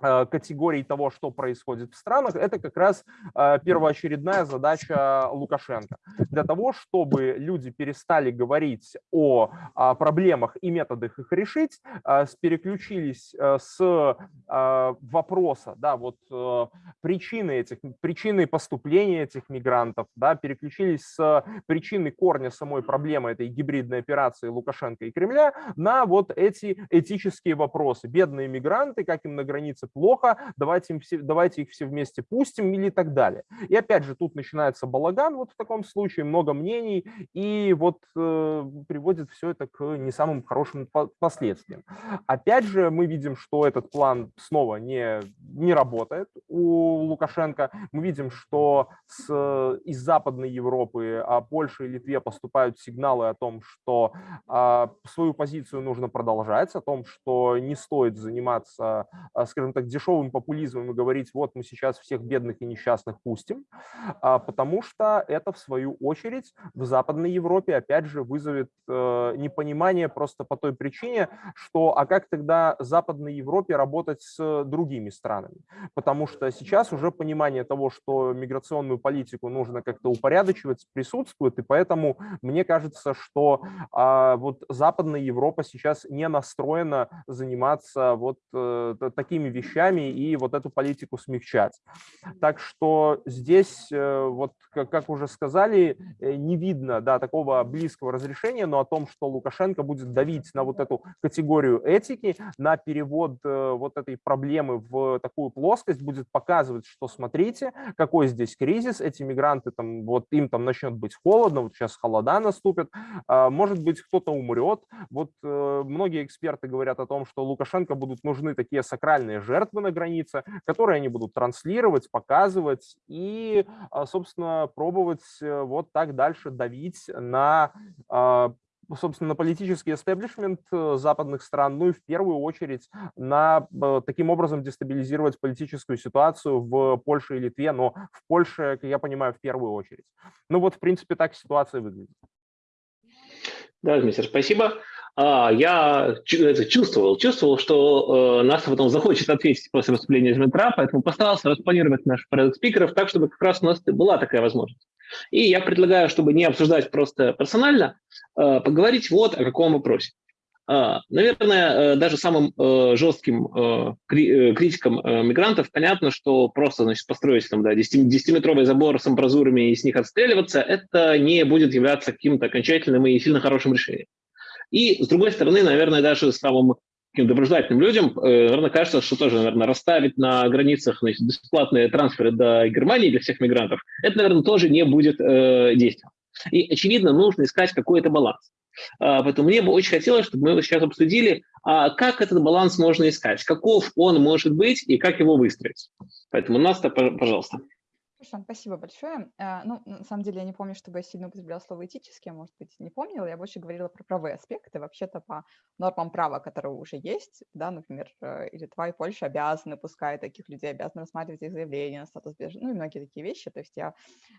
категорий того, что происходит в странах, это как раз э, первоочередная задача Лукашенко. Для того, чтобы люди перестали говорить о проблемах и методах их решить, э, переключились с вопроса, да, вот причины этих, причины поступления этих мигрантов, да, переключились с причины корня самой проблемы этой гибридной операции Лукашенко и Кремля на вот эти этические вопросы. Бедные мигранты, как им на границе плохо, давайте, им все, давайте их все вместе пустим или так далее. И опять же тут начинается балаган вот в таком случае, много мнений, и вот э, приводит все это к не самым хорошим последствиям. Опять же мы видим, что этот план снова не, не работает у Лукашенко. Мы видим, что с, из Западной Европы, а Польше и Литве поступают сигналы о том, что а, свою позицию нужно продолжать, о том, что не стоит заниматься скажем так, дешевым популизмом и говорить, вот мы сейчас всех бедных и несчастных пустим, а, потому что это, в свою очередь, в Западной Европе, опять же, вызовет э, непонимание просто по той причине, что а как тогда Западной Европе работать с другими странами? Потому что сейчас уже понимание того, что миграционную политику нужно как-то упорядочивать, присутствует, и поэтому мне кажется, что а, вот Западная Европа сейчас не настроена заниматься вот такими вещами и вот эту политику смягчать. Так что здесь, э, вот как уже сказали, э, не видно да, такого близкого разрешения, но о том, что Лукашенко будет давить на вот эту категорию этики, на перевод э, вот этой проблемы в такую плоскость, будет показывать, что смотрите, какой здесь кризис, эти мигранты, там, вот им там начнет быть холодно, вот сейчас холода наступят, а, может быть, кто-то умрет. Вот многие эксперты говорят о том, что Лукашенко будут нужны такие сакральные жертвы на границе, которые они будут транслировать, показывать и, а, собственно, пробовать э, вот так дальше давить на а, собственно, на политический эстеблишмент э, западных стран, ну и в первую очередь на э, таким образом дестабилизировать политическую ситуацию в Польше и Литве, но в Польше, как я понимаю, в первую очередь. Ну вот, в принципе, так ситуация выглядит. Да, Дмитрий, спасибо. А, я это чувствовал, чувствовал, что э, нас потом захочет ответить после выступления Дмитра, поэтому постарался распланировать наш порядок спикеров так, чтобы как раз у нас была такая возможность. И я предлагаю, чтобы не обсуждать просто персонально, э, поговорить вот о каком вопросе. А, наверное, э, даже самым э, жестким э, критикам мигрантов понятно, что просто значит, построить там, да, 10-метровый забор с амбразурами и с них отстреливаться, это не будет являться каким-то окончательным и сильно хорошим решением. И, с другой стороны, наверное, даже самым таким доброжелательным людям, э, наверное, кажется, что тоже, наверное, расставить на границах значит, бесплатные трансферы до Германии для всех мигрантов, это, наверное, тоже не будет э, действием. И, очевидно, нужно искать какой-то баланс. А, поэтому мне бы очень хотелось, чтобы мы сейчас обсудили, А как этот баланс можно искать? Каков он может быть и как его выстроить? Поэтому, Наста, пожалуйста. Хорошо, спасибо большое. Э, ну, на самом деле, я не помню, чтобы я сильно употребляла слово этические, может быть, не помнила. Я больше говорила про правовые аспекты. Вообще-то по нормам права, которые уже есть, да, например, э, и Литва, и Польша обязаны, пускай таких людей обязаны рассматривать их заявление на статус беженца, ну и многие такие вещи, то есть я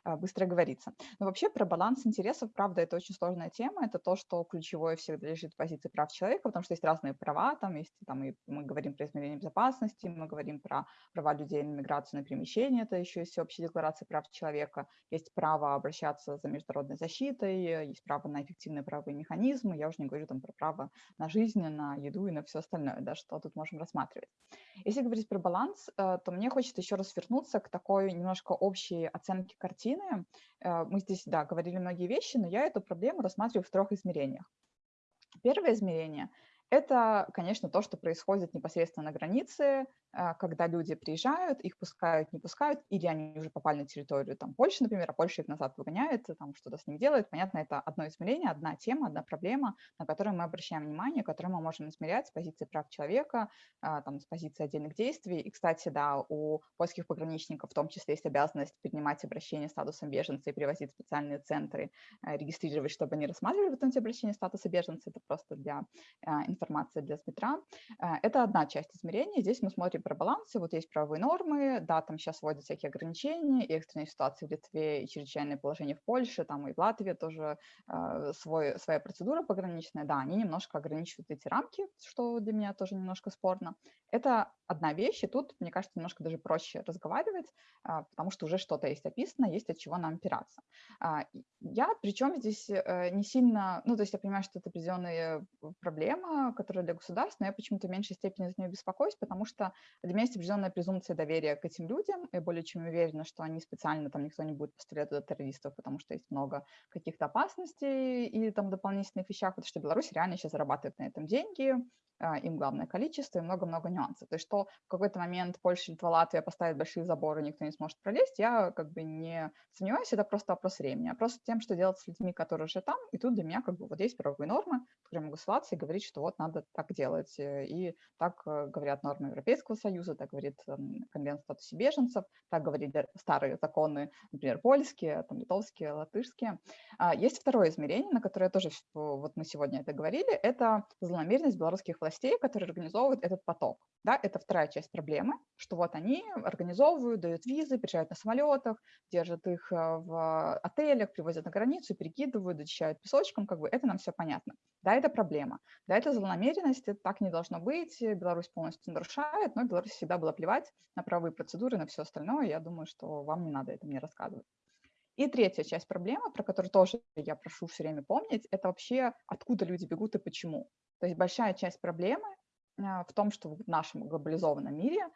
э, быстро говорится. Но вообще про баланс интересов, правда, это очень сложная тема. Это то, что ключевое всегда лежит в позиции прав человека, потому что есть разные права, там есть, там и мы говорим про измерение безопасности, мы говорим про права людей на миграцию, на перемещение, это еще есть общий Декларации прав человека, есть право обращаться за международной защитой, есть право на эффективные правовые механизмы, я уже не говорю там про право на жизнь, на еду и на все остальное, да, что тут можем рассматривать. Если говорить про баланс, э, то мне хочется еще раз вернуться к такой немножко общей оценке картины. Э, мы здесь, да, говорили многие вещи, но я эту проблему рассматриваю в трех измерениях. Первое измерение – это, конечно, то, что происходит непосредственно на границе, когда люди приезжают, их пускают, не пускают, или они уже попали на территорию там, Польши, например, а Польша их назад выгоняет, там что-то с ними делает. Понятно, это одно измерение, одна тема, одна проблема, на которую мы обращаем внимание, которую мы можем измерять с позиции прав человека, а, там, с позиции отдельных действий. И, кстати, да, у польских пограничников в том числе есть обязанность принимать обращения статусом беженца и привозить в специальные центры, а, регистрировать, чтобы они рассматривали потом эти обращения статуса беженца. Это просто для информации для Сбитра. Это одна часть измерения. Здесь мы смотрим про балансы, вот есть правовые нормы, да, там сейчас вводят всякие ограничения, и экстренные ситуации в Литве, и чрезвычайное положение в Польше, там и в Латвии тоже э, свой, своя процедура пограничная, да, они немножко ограничивают эти рамки, что для меня тоже немножко спорно. Это одна вещь, и тут, мне кажется, немножко даже проще разговаривать, а, потому что уже что-то есть описано, есть от чего нам опираться. А, я, причем здесь э, не сильно, ну, то есть я понимаю, что это определенная проблема, которая для государства, но я почему-то в меньшей степени за нее беспокоюсь, потому что для меня есть определенная презумпция доверия к этим людям, и более чем уверена, что они специально, там никто не будет пострелять туда террористов, потому что есть много каких-то опасностей и там дополнительных вещах, потому что Беларусь реально сейчас зарабатывает на этом деньги, им главное количество и много-много нюансов. То есть что в какой-то момент Польша, Литва, Латвия поставят большие заборы, никто не сможет пролезть, я как бы не сомневаюсь, это просто вопрос времени. А просто тем, что делать с людьми, которые уже там, и тут для меня как бы вот есть правовые нормы, которые могу ссылаться и говорить, что вот надо так делать. Э, и так э, говорят нормы Европейского Союза, так говорит Конвенция о статусе беженцев, так говорили старые законы, например, польские, там, литовские, латышские. А, есть второе измерение, на которое тоже вот мы сегодня это говорили, это злонамеренность белорусских властей, которые организовывают этот поток. Да, это вторая часть проблемы, что вот они организовывают, дают визы, приезжают на самолетах, держат их э, в отелях, привозят на границу, перекидывают, зачищают песочком, как бы это нам все понятно. Да, это проблема. Да, это злонамеренность, это так не должно быть, Беларусь полностью нарушает, но Беларусь всегда была плевать на правовые процедуры, на все остальное. Я думаю, что вам не надо это мне рассказывать. И третья часть проблемы, про которую тоже я прошу все время помнить, это вообще откуда люди бегут и почему. То есть большая часть проблемы а, в том, что в нашем глобализованном мире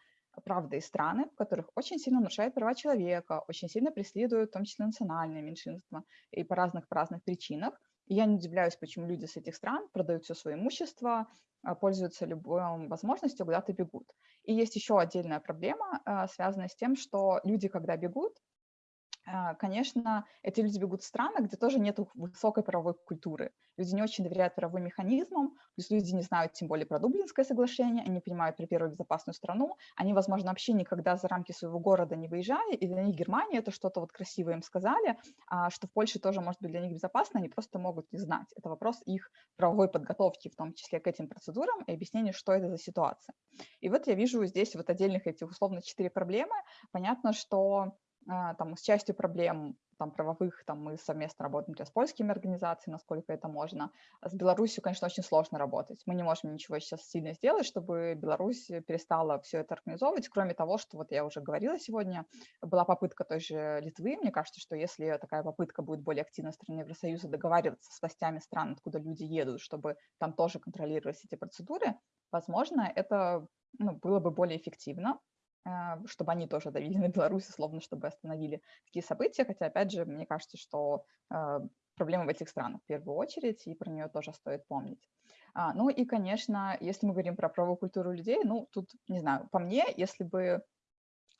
правда и страны, в которых очень сильно нарушают права человека, очень сильно преследуют в том числе национальные меньшинства и по разных по разных причинах. И я не удивляюсь, почему люди с этих стран продают все свое имущество, а, пользуются любой возможностью, куда-то бегут. И есть еще отдельная проблема, а, связанная с тем, что люди, когда бегут, конечно, эти люди бегут в страны, где тоже нет высокой правовой культуры. Люди не очень доверяют правовым механизмам, плюс люди не знают тем более про Дублинское соглашение, они понимают про первую безопасную страну, они, возможно, вообще никогда за рамки своего города не выезжали, и для них Германия это что-то вот красивое им сказали, а что в Польше тоже может быть для них безопасно, они просто могут не знать. Это вопрос их правовой подготовки, в том числе к этим процедурам, и объяснения, что это за ситуация. И вот я вижу здесь вот отдельных этих условно четыре проблемы. Понятно, что а, там, с частью проблем там, правовых там, мы совместно работаем с польскими организациями, насколько это можно. С Беларусью, конечно, очень сложно работать. Мы не можем ничего сейчас сильно сделать, чтобы Беларусь перестала все это организовывать, кроме того, что вот я уже говорила сегодня, была попытка той же Литвы. Мне кажется, что если такая попытка будет более активно страны Евросоюза договариваться с властями стран, откуда люди едут, чтобы там тоже контролировать эти процедуры, возможно, это ну, было бы более эффективно. А, чтобы они тоже давили на Беларусь, условно, чтобы остановили такие события. Хотя, опять же, мне кажется, что а, проблема в этих странах в первую очередь, и про нее тоже стоит помнить. А, ну и, конечно, если мы говорим про правовую культуру людей, ну тут, не знаю, по мне, если бы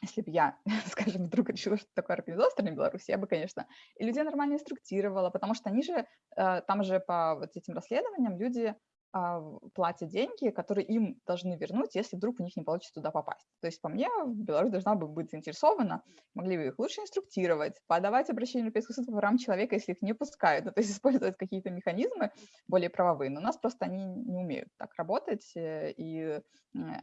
если бы я, скажем, вдруг решила, что такое организовала страна Беларусь, я бы, конечно, и людей нормально инструктировала, потому что они же, там же по вот этим расследованиям люди а, платят деньги, которые им должны вернуть, если вдруг у них не получится туда попасть. То есть, по мне, Беларусь должна бы быть заинтересована, могли бы их лучше инструктировать, подавать обращение в Европейский суд по правам человека, если их не пускают, ну, то есть использовать какие-то механизмы более правовые. Но у нас просто они не умеют так работать, э, и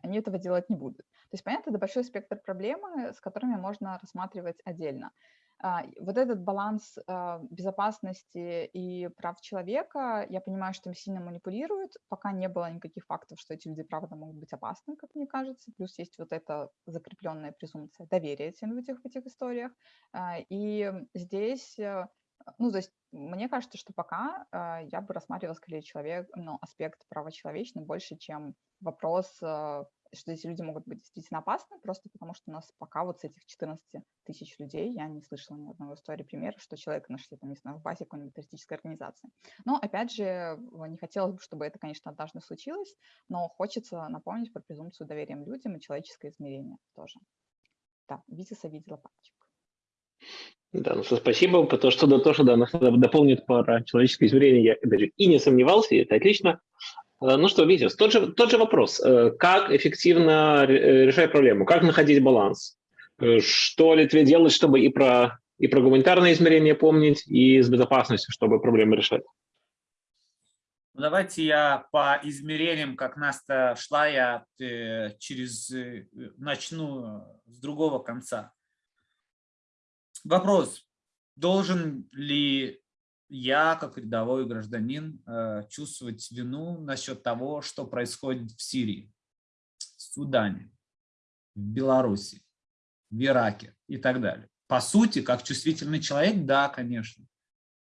они этого делать не будут. То есть, понятно, это большой спектр проблемы, с которыми можно рассматривать отдельно. А, вот этот баланс а, безопасности и прав человека, я понимаю, что им сильно манипулируют, пока не было никаких фактов, что эти люди правда могут быть опасны, как мне кажется, плюс есть вот эта закрепленная презумпция доверия этим людям в этих историях. А, и здесь, э, ну, то есть мне кажется, что пока я бы рассматривала скорее человек, ну, аспект права человечный больше, чем вопрос что эти люди могут быть действительно опасны, просто потому что у нас пока вот с этих 14 тысяч людей я не слышала ни одного истории примера, что человека нашли там, не знаю, в базе какой-нибудь террористической организации. Но, опять же, не хотелось бы, чтобы это, конечно, однажды случилось, но хочется напомнить про презумпцию доверием людям и человеческое измерение тоже. Да, Витиса видела пальчик. Да, ну что, спасибо, потому что да, то, что да, нас дополнит про человеческое измерение, я даже и не сомневался, и это отлично. Э, ну что, Витя, тот же, тот же вопрос. Э, как эффективно э, решать проблему? Как находить баланс? Что Литве делать, чтобы и про, и про гуманитарное измерение помнить, и с безопасностью, чтобы проблемы решать? Ну, давайте я по измерениям, как Наста шла, я через начну с другого конца. Вопрос, должен ли я, как рядовой гражданин, э, чувствовать вину насчет того, что происходит в Сирии, в Судане, в Беларуси, в Ираке и так далее. По сути, как чувствительный человек, да, конечно.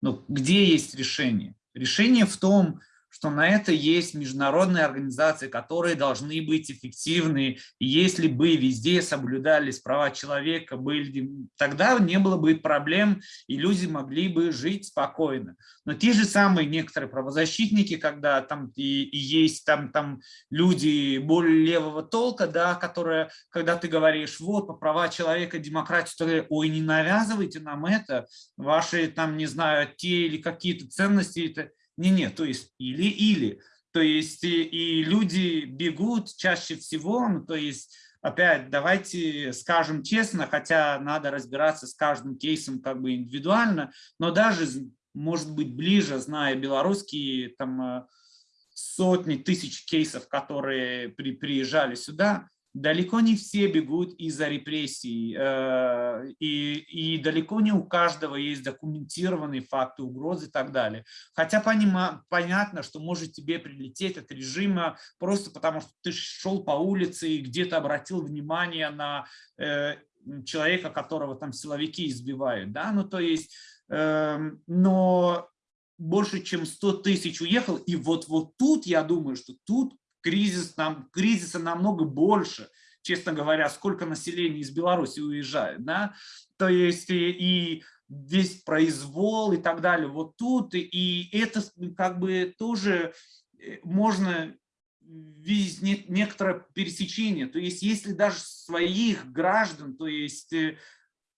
Но где есть решение? Решение в том, что на это есть международные организации, которые должны быть эффективны. Если бы везде соблюдались права человека, были, тогда не было бы проблем, и люди могли бы жить спокойно. Но те же самые некоторые правозащитники, когда там и, и есть там, там люди более левого толка, да, которые, когда ты говоришь, вот, по права человека, демократию, то, ой, не навязывайте нам это, ваши там, не знаю, те или какие-то ценности, это, не-не, то есть или-или. То есть и, и люди бегут чаще всего, ну, то есть опять давайте скажем честно, хотя надо разбираться с каждым кейсом как бы индивидуально, но даже, может быть, ближе, зная белорусские там э, сотни тысяч кейсов, которые при, приезжали сюда, далеко не все бегут из-за репрессий, э, и, и далеко не у каждого есть документированные факты угрозы и так далее. Хотя понима, понятно, что может тебе прилететь от режима просто потому, что ты шел по улице и где-то обратил внимание на э, человека, которого там силовики избивают. Да? Ну, то есть, эм, но больше чем 100 тысяч уехал, и вот, вот тут, я думаю, что тут кризис, нам, кризиса намного больше, честно говоря, сколько населения из Беларуси уезжает. Да? То есть и, и весь произвол и так далее. Вот тут, и это как бы тоже э, можно видеть некоторое пересечение. То есть если даже своих граждан, то есть э,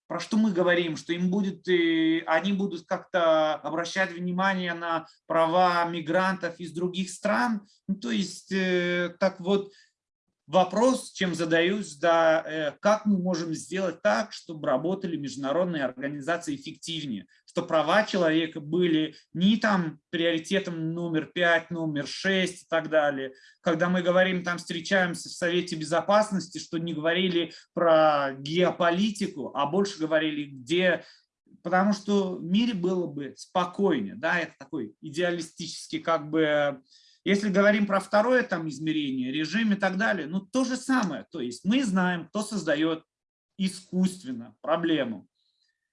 про что мы говорим, что им будет, они будут как-то обращать внимание на права мигрантов из других стран. Ну, то есть, э, так вот, вопрос, чем задаюсь, да, э, как мы можем сделать так, чтобы работали международные организации эффективнее, что права человека были не там приоритетом номер пять, номер шесть и так далее. Когда мы говорим, там встречаемся в Совете Безопасности, что не говорили про геополитику, а больше говорили, где потому что в мире было бы спокойнее, да, это такой идеалистический как бы если говорим про второе там измерение, режим и так далее, ну то же самое. То есть мы знаем, кто создает искусственно проблему.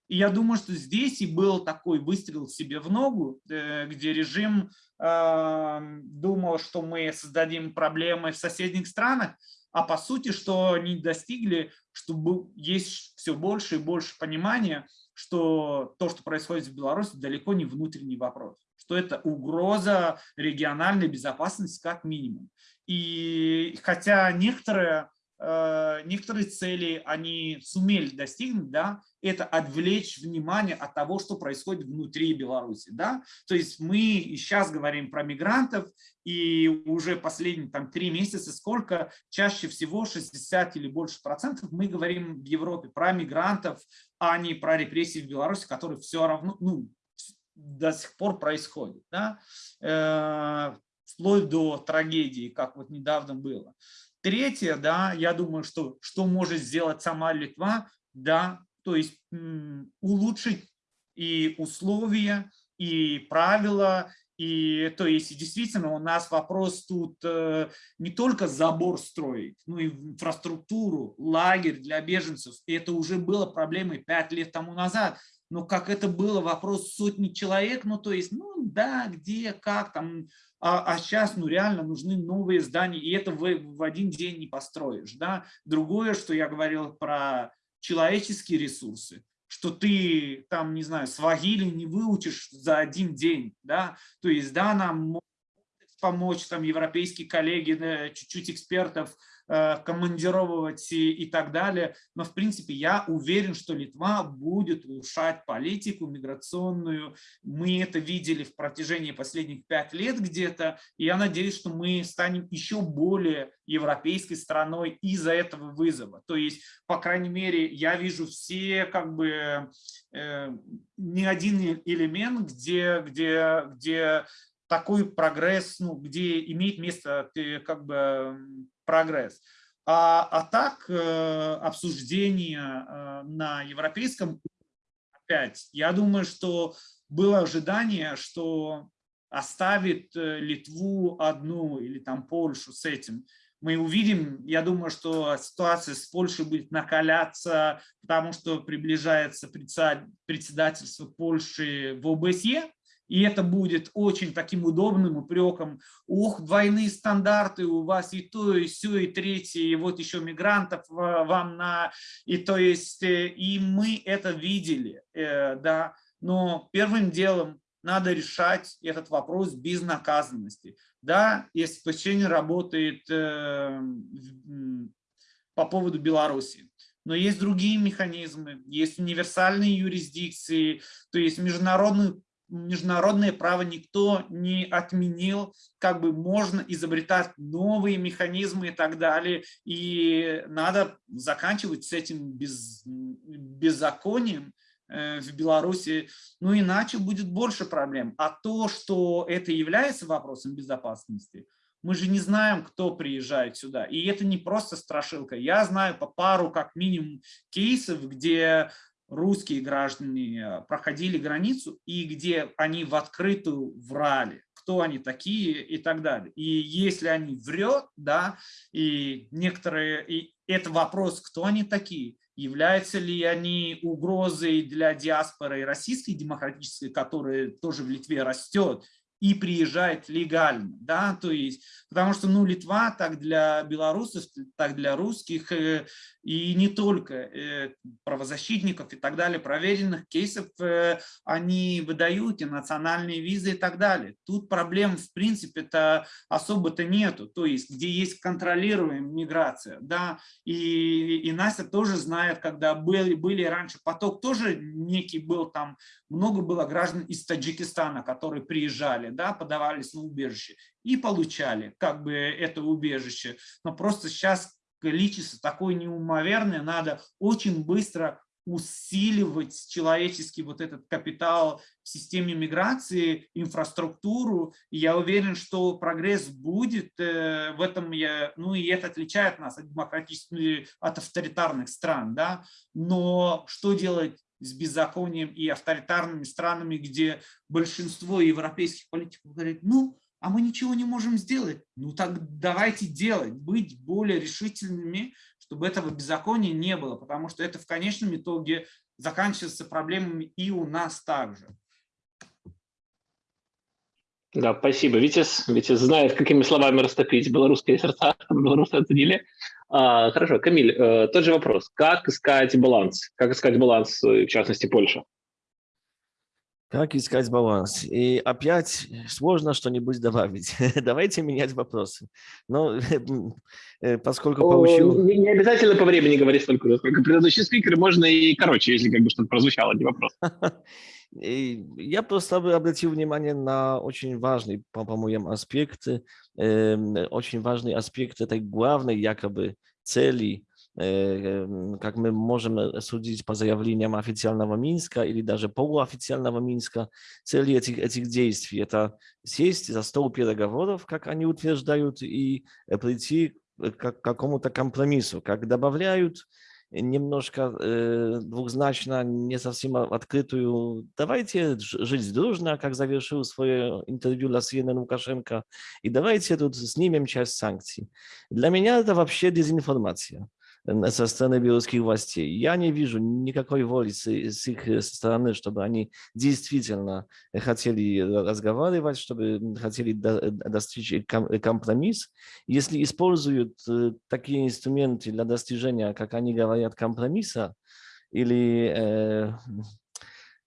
И я думаю, что здесь и был такой выстрел себе в ногу, э, где режим э, думал, что мы создадим проблемы в соседних странах, а по сути, что они достигли, что есть все больше и больше понимания, что то, что происходит в Беларуси, далеко не внутренний вопрос что это угроза региональной безопасности как минимум. И хотя некоторые э, некоторые цели они сумели достигнуть, да, это отвлечь внимание от того, что происходит внутри Беларуси, да, то есть мы сейчас говорим про мигрантов, и уже последние там три месяца сколько, чаще всего 60 или больше процентов мы говорим в Европе про мигрантов, а не про репрессии в Беларуси, которые все равно, ну, до сих пор происходят, да, э, вплоть до трагедии, как вот недавно было. Третье, да, я думаю, что что может сделать сама Литва, да, то есть улучшить и условия, и правила, и то есть действительно у нас вопрос тут э, не только забор строить, но и инфраструктуру, лагерь для беженцев. И это уже было проблемой пять лет тому назад. Но как это было вопрос сотни человек, ну то есть, ну да, где, как там, а, а сейчас ну, реально нужны новые здания, и это в, в один день не построишь. Да? Другое, что я говорил про человеческие ресурсы, что ты там, не знаю, свагили не выучишь за один день. Да? То есть, да, нам помочь там европейские коллеги, чуть-чуть экспертов, Э, командировать и, и так далее. Но, в принципе, я уверен, что Литва будет улучшать политику миграционную. Мы это видели в протяжении последних пять лет где-то, и я надеюсь, что мы станем еще более европейской страной из-за этого вызова. То есть, по крайней мере, я вижу все как бы э, не один элемент, где, где, где такой прогресс, ну, где имеет место как бы прогресс. А, а так, э, обсуждение э, на европейском опять, я думаю, что было ожидание, что оставит э, Литву одну или там Польшу с этим. Мы увидим, я думаю, что ситуация с Польшей будет накаляться, потому что приближается председательство Польши в ОБСЕ, и это будет очень таким удобным упреком. Ух, двойные стандарты у вас и то, и все, и третье, и вот еще мигрантов вам на... И то есть, э, и мы это видели, э, да. Но первым делом надо решать этот вопрос без наказанности. Да, СПЧ не работает э, по поводу Беларуси. Но есть другие механизмы, есть универсальные юрисдикции, то есть международный международное право никто не отменил, как бы можно изобретать новые механизмы и так далее, и надо заканчивать с этим без, беззаконием э, в Беларуси, ну иначе будет больше проблем. А то, что это является вопросом безопасности, мы же не знаем, кто приезжает сюда. И это не просто страшилка. Я знаю по пару, как минимум, кейсов, где русские граждане проходили границу и где они в открытую врали, кто они такие и так далее. И если они врет, да, и некоторые, и это вопрос, кто они такие, являются ли они угрозой для диаспоры российской демократической, которая тоже в Литве растет, и приезжает легально, да, то есть, потому что, ну, Литва так для белорусов, так для русских, э, и не только э, правозащитников и так далее, проверенных кейсов, э, они выдают и национальные визы и так далее. Тут проблем, в принципе-то, особо-то нету, то есть, где есть контролируемая миграция, да, и, и Настя тоже знает, когда были, были раньше, поток тоже некий был там, много было граждан из Таджикистана, которые приезжали, да, подавались на убежище и получали как бы это убежище. Но просто сейчас количество такое неумоверное, надо очень быстро усиливать человеческий вот этот капитал в системе миграции, инфраструктуру. Я уверен, что прогресс будет э, в этом, я, ну и это отличает нас от демократических, от авторитарных стран, да. Но что делать с беззаконием и авторитарными странами, где большинство европейских политиков говорит, ну, а мы ничего не можем сделать. Ну так давайте делать, быть более решительными, чтобы этого беззакония не было, потому что это в конечном итоге заканчивается проблемами и у нас также. Да, спасибо, Витис. Витис знает, какими словами растопить белорусские сердца, белорусы оценили. А, хорошо, Камиль, э, тот же вопрос. Как искать баланс? Как искать баланс, в частности, Польша? Как искать баланс? И опять сложно что-нибудь добавить. Давайте менять вопросы. Но э, поскольку получил... Не, обязательно по времени говорить столько, сколько предыдущий спикер, можно и короче, если как бы что-то прозвучало, не вопрос. И я просто обратил внимание на очень важный, по-моему, аспект, э, очень важный аспект этой главной якобы цели как мы можем судить по заявлениям официального Минска или даже полуофициального Минска, цели этих, этих действий – это сесть за стол переговоров, как они утверждают, и прийти к какому-то компромиссу, как добавляют немножко э, двухзначно, не совсем открытую «давайте жить дружно», как завершил свое интервью для CNN Лукашенко, и давайте тут снимем часть санкций. Для меня это вообще дезинформация со стороны белорусских властей. Я не вижу никакой воли с, с их стороны, чтобы они действительно хотели разговаривать, чтобы хотели до, достичь компромисс. Если используют э, такие инструменты для достижения, как они говорят, компромисса, или э, Э,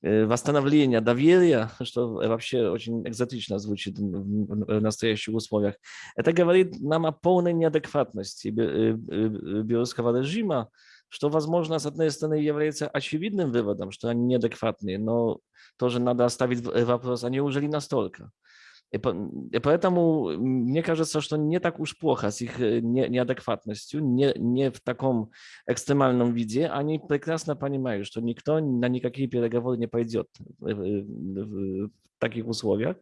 восстановления доверия, что вообще очень экзотично звучит в настоящих условиях, это говорит нам о полной неадекватности э, э, белорусского режима, что, возможно, с одной стороны является очевидным выводом, что они неадекватные, но тоже надо оставить вопрос, а неужели настолько? И, и поэтому мне кажется, что не так уж плохо с их э, не, неадекватностью, не, не в таком экстремальном виде. Они прекрасно понимают, что никто на никакие переговоры не пойдет в, в, в таких условиях.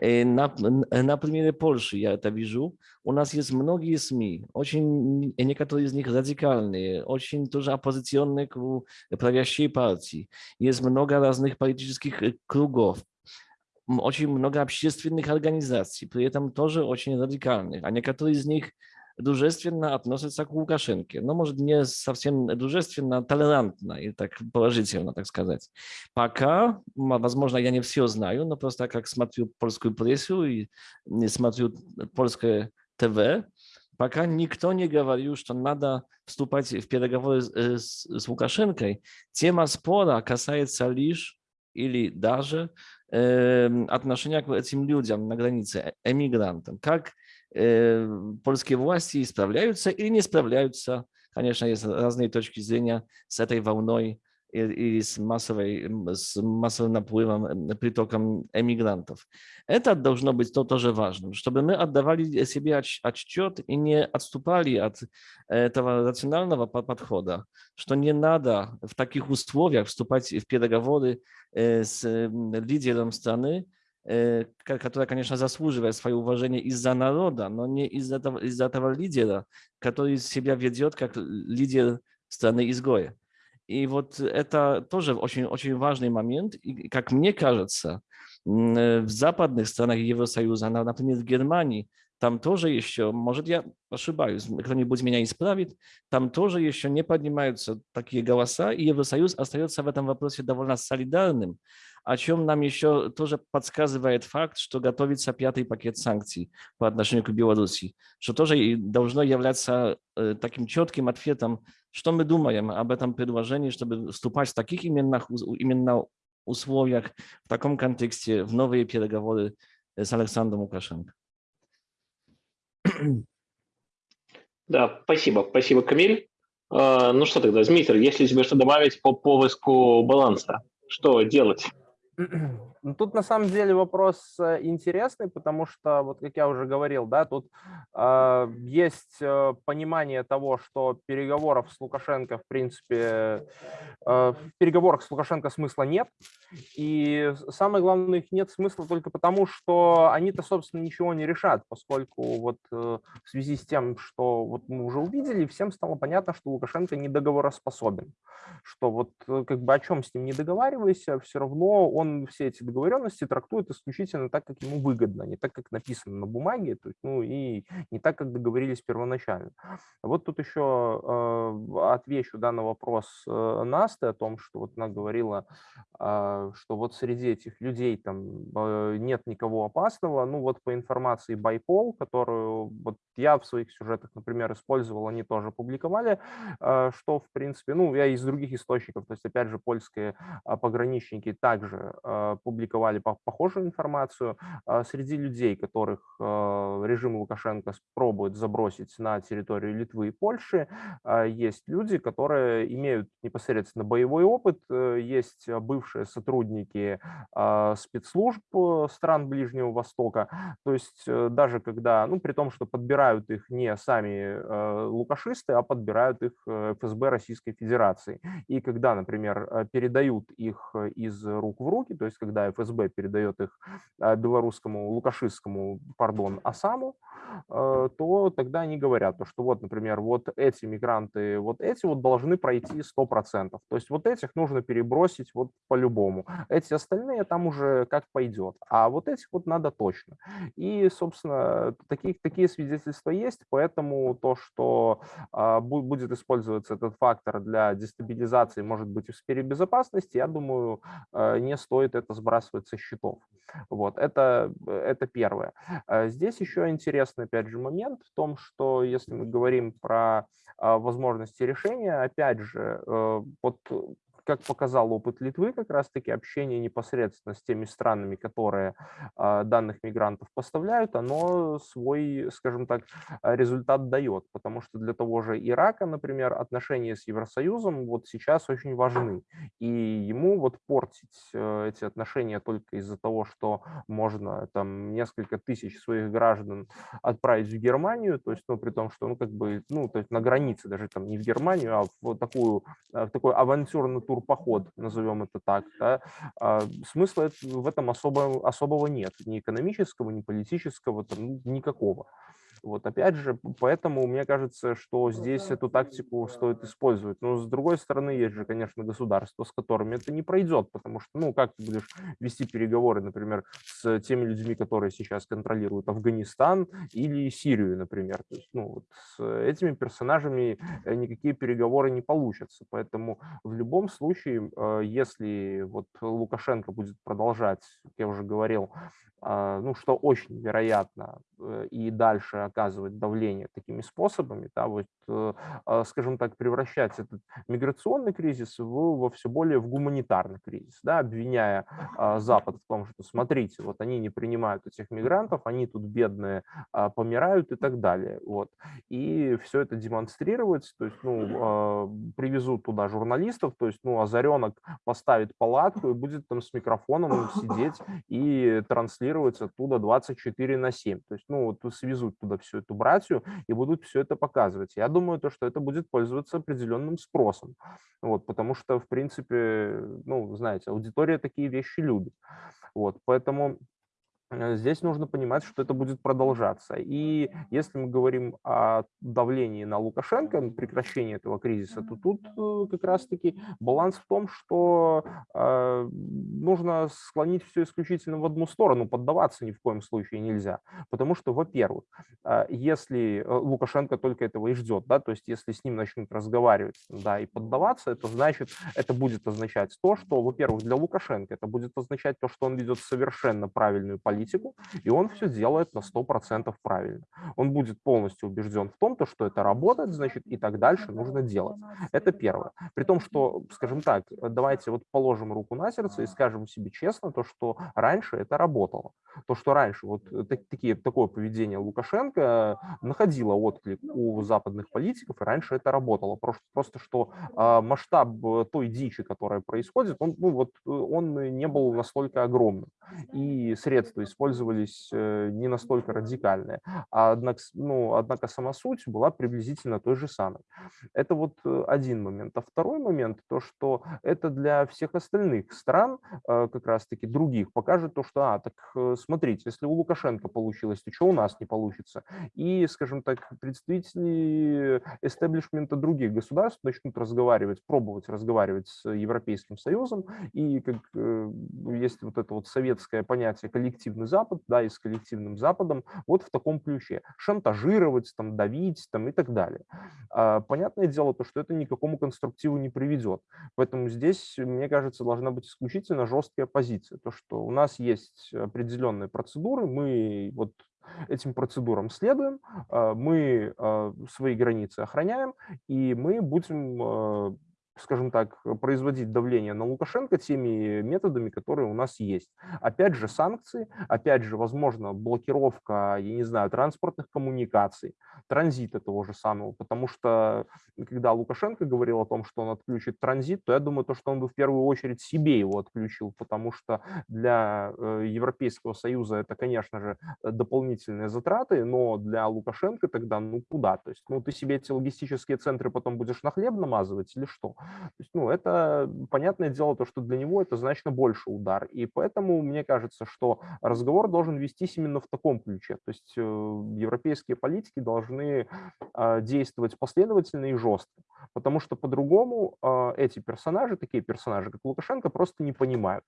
И на, на примере Польши я это вижу. У нас есть многие СМИ, очень, некоторые из них радикальные, очень тоже оппозиционные к правящей партии. Есть много разных политических э, кругов очень много общественных организаций, при этом тоже очень радикальных, а некоторые из них дружественно относятся к Лукашенке, но, может, не совсем дружественно, толерантно и так положительно, так сказать. Пока, возможно, я не все знаю, но просто как смотрю польскую прессу и смотрю польское ТВ, пока никто не говорил, что надо вступать в переговоры с, с Лукашенко. Тема спора касается лишь или даже отношения к этим людям на границе, э, эмигрантам, как польские власти справляются или не справляются. Конечно, есть разные точки зрения с этой волной и с, массовой, с массовым наплывом, притоком эмигрантов. Это должно быть то, тоже важным, чтобы мы отдавали себе отчет и не отступали от этого рационального подхода, что не надо в таких условиях вступать в переговоры с лидером страны, которая, конечно, заслуживает свое уважение из-за народа, но не из-за этого, из этого лидера, который себя ведет как лидер страны-изгоя. И вот это тоже очень, очень важный момент. И, как мне кажется, в западных странах Евросоюза, например, в Германии, там тоже еще, может, я ошибаюсь, кто-нибудь меня исправит, там тоже еще не поднимаются такие голоса, и Евросоюз остается в этом вопросе довольно солидарным, о чем нам еще тоже подсказывает факт, что готовится пятый пакет санкций по отношению к Беларуси, что тоже должно являться э, таким четким ответом, что мы думаем об этом предложении, чтобы вступать в таких именно, именно условиях, в таком контексте, в новые переговоры с Александром Лукашенко. Да, спасибо. Спасибо, Камиль. А, ну что тогда, Дмитрий, если тебе что добавить по поиску баланса, что делать? 嗯 嗯 Ну, тут на самом деле вопрос э, интересный, потому что, вот как я уже говорил, да, тут э, есть понимание того, что переговоров с Лукашенко, в принципе, э, в переговорах с Лукашенко смысла нет. И самое главное, их нет смысла только потому, что они-то, собственно, ничего не решат, поскольку вот э, в связи с тем, что вот мы уже увидели, всем стало понятно, что Лукашенко недоговороспособен. Что вот э, как бы о чем с ним не договаривайся, все равно он все эти договоренности трактует исключительно так, как ему выгодно, не так, как написано на бумаге, то есть, ну и не так, как договорились первоначально. Вот тут еще э, отвечу да, на вопрос э, Насты о том, что вот она говорила, э, что вот среди этих людей там э, нет никого опасного. Ну вот по информации Байпол, которую вот я в своих сюжетах, например, использовал, они тоже публиковали, э, что, в принципе, ну, я из других источников, то есть, опять же, польские а, пограничники также э, публиковали похожую информацию. А среди людей, которых режим Лукашенко пробует забросить на территорию Литвы и Польши, есть люди, которые имеют непосредственно боевой опыт, есть бывшие сотрудники спецслужб стран Ближнего Востока, то есть даже когда, ну, при том, что подбирают их не сами э, лукашисты, а подбирают их э, ФСБ Российской Федерации. И когда, например, э, передают их из рук в руки, то есть когда ФСБ передает их белорусскому, лукашистскому, пардон, Асаму, то тогда они говорят, что вот, например, вот эти мигранты, вот эти вот должны пройти 100%. То есть вот этих нужно перебросить вот по-любому. Эти остальные там уже как пойдет. А вот этих вот надо точно. И, собственно, таких, такие свидетельства есть, поэтому то, что а, будет использоваться этот фактор для дестабилизации, может быть, в сфере безопасности, я думаю, а, не стоит это сбрасывать со счетов. Вот, это, это первое. А здесь еще интересный, опять же, момент в том, что если мы говорим про возможности решения, опять же, э, вот как показал опыт Литвы, как раз-таки общение непосредственно с теми странами, которые а, данных мигрантов поставляют, оно свой, скажем так, результат дает. Потому что для того же Ирака, например, отношения с Евросоюзом вот сейчас очень важны. И ему вот портить э, эти отношения только из-за того, что можно там несколько тысяч своих граждан отправить в Германию, то есть, ну, при том, что, ну, как бы, ну, то есть на границе, даже там не в Германию, а в такую, э, в такой авантюрный тур турпоход, назовем это так, да, а, смысла в этом особо, особого нет, ни экономического, ни политического, там, никакого. Вот опять же, поэтому мне кажется, что здесь эту тактику стоит использовать. Но с другой стороны, есть же, конечно, государства, с которыми это не пройдет, потому что, ну, как ты будешь вести переговоры, например, с теми людьми, которые сейчас контролируют Афганистан или Сирию, например. То есть, ну, вот с этими персонажами э, никакие переговоры не получатся. Поэтому в любом случае, э, если вот Лукашенко будет продолжать, как я уже говорил, ну, что очень вероятно, э, и дальше оказывать давление такими способами, да, вот, э, а, скажем так, превращать этот миграционный кризис в, во все более в гуманитарный кризис, да, обвиняя а, Запад в том, что, смотрите, вот они не принимают этих мигрантов, они тут бедные помирают и так далее, вот, и все это демонстрировать, то есть, ну, привезут туда журналистов, то есть, ну, Озаренок поставит палатку и будет там с микрофоном сидеть и транслировать оттуда 24 на 7. То есть, ну, вот свезут туда всю эту братью и будут все это показывать. Я думаю, то, что это будет пользоваться определенным спросом. Вот, потому что, в принципе, ну, знаете, аудитория такие вещи любит. Вот, поэтому здесь нужно понимать, что это будет продолжаться. И если мы говорим о давлении на Лукашенко, прекращении этого кризиса, то тут э, как раз-таки баланс в том, что э, нужно склонить все исключительно в одну сторону, поддаваться ни в коем случае нельзя. Потому что, во-первых, э, если Лукашенко только этого и ждет, да, то есть если с ним начнут разговаривать да, и поддаваться, это значит, это будет означать то, что, во-первых, для Лукашенко это будет означать то, что он ведет совершенно правильную политику, политику, и он все делает на 100% правильно. Он будет полностью убежден в том, то, что это работает, значит, и так дальше нужно делать. Это первое. При том, что, скажем так, давайте вот положим руку на сердце и скажем себе честно, то, что раньше это работало. То, что раньше вот так, такие, такое поведение Лукашенко находило отклик у западных политиков, и раньше это работало. Просто, просто что э, масштаб той дичи, которая происходит, он, ну, вот, он не был настолько огромным. И средства использовались э, не настолько радикальные. А однако, ну, однако сама суть была приблизительно той же самой. Это вот э, один момент. А второй момент, то, что это для всех остальных стран, э, как раз-таки других, покажет то, что, а, так смотрите, если у Лукашенко получилось, то что у нас не получится? И, скажем так, представители эстеблишмента других государств начнут разговаривать, пробовать разговаривать с Европейским Союзом, и как есть вот это вот советское понятие коллективной коллективный Запад, да, и с коллективным Западом вот в таком ключе. Шантажировать, там, давить там, и так далее. А, понятное дело, то, что это никакому конструктиву не приведет. Поэтому здесь, мне кажется, должна быть исключительно жесткая позиция. То, что у нас есть определенные процедуры, мы вот этим процедурам следуем, а, мы а, свои границы охраняем, и мы будем скажем так, производить давление на Лукашенко теми методами, которые у нас есть. Опять же, санкции, опять же, возможно, блокировка, я не знаю, транспортных коммуникаций, транзита того же самого, потому что когда Лукашенко говорил о том, что он отключит транзит, то я думаю, то, что он бы в первую очередь себе его отключил, потому что для э, Европейского Союза это, конечно же, дополнительные затраты, но для Лукашенко тогда, ну, куда? То есть, ну, ты себе эти логистические центры потом будешь на хлеб намазывать или что? То есть, ну, это понятное дело, то, что для него это значно больше удар. И поэтому мне кажется, что разговор должен вестись именно в таком ключе. То есть э, европейские политики должны а, действовать последовательно и жестко. Потому что по-другому а, эти персонажи, такие персонажи, как Лукашенко, просто не понимают.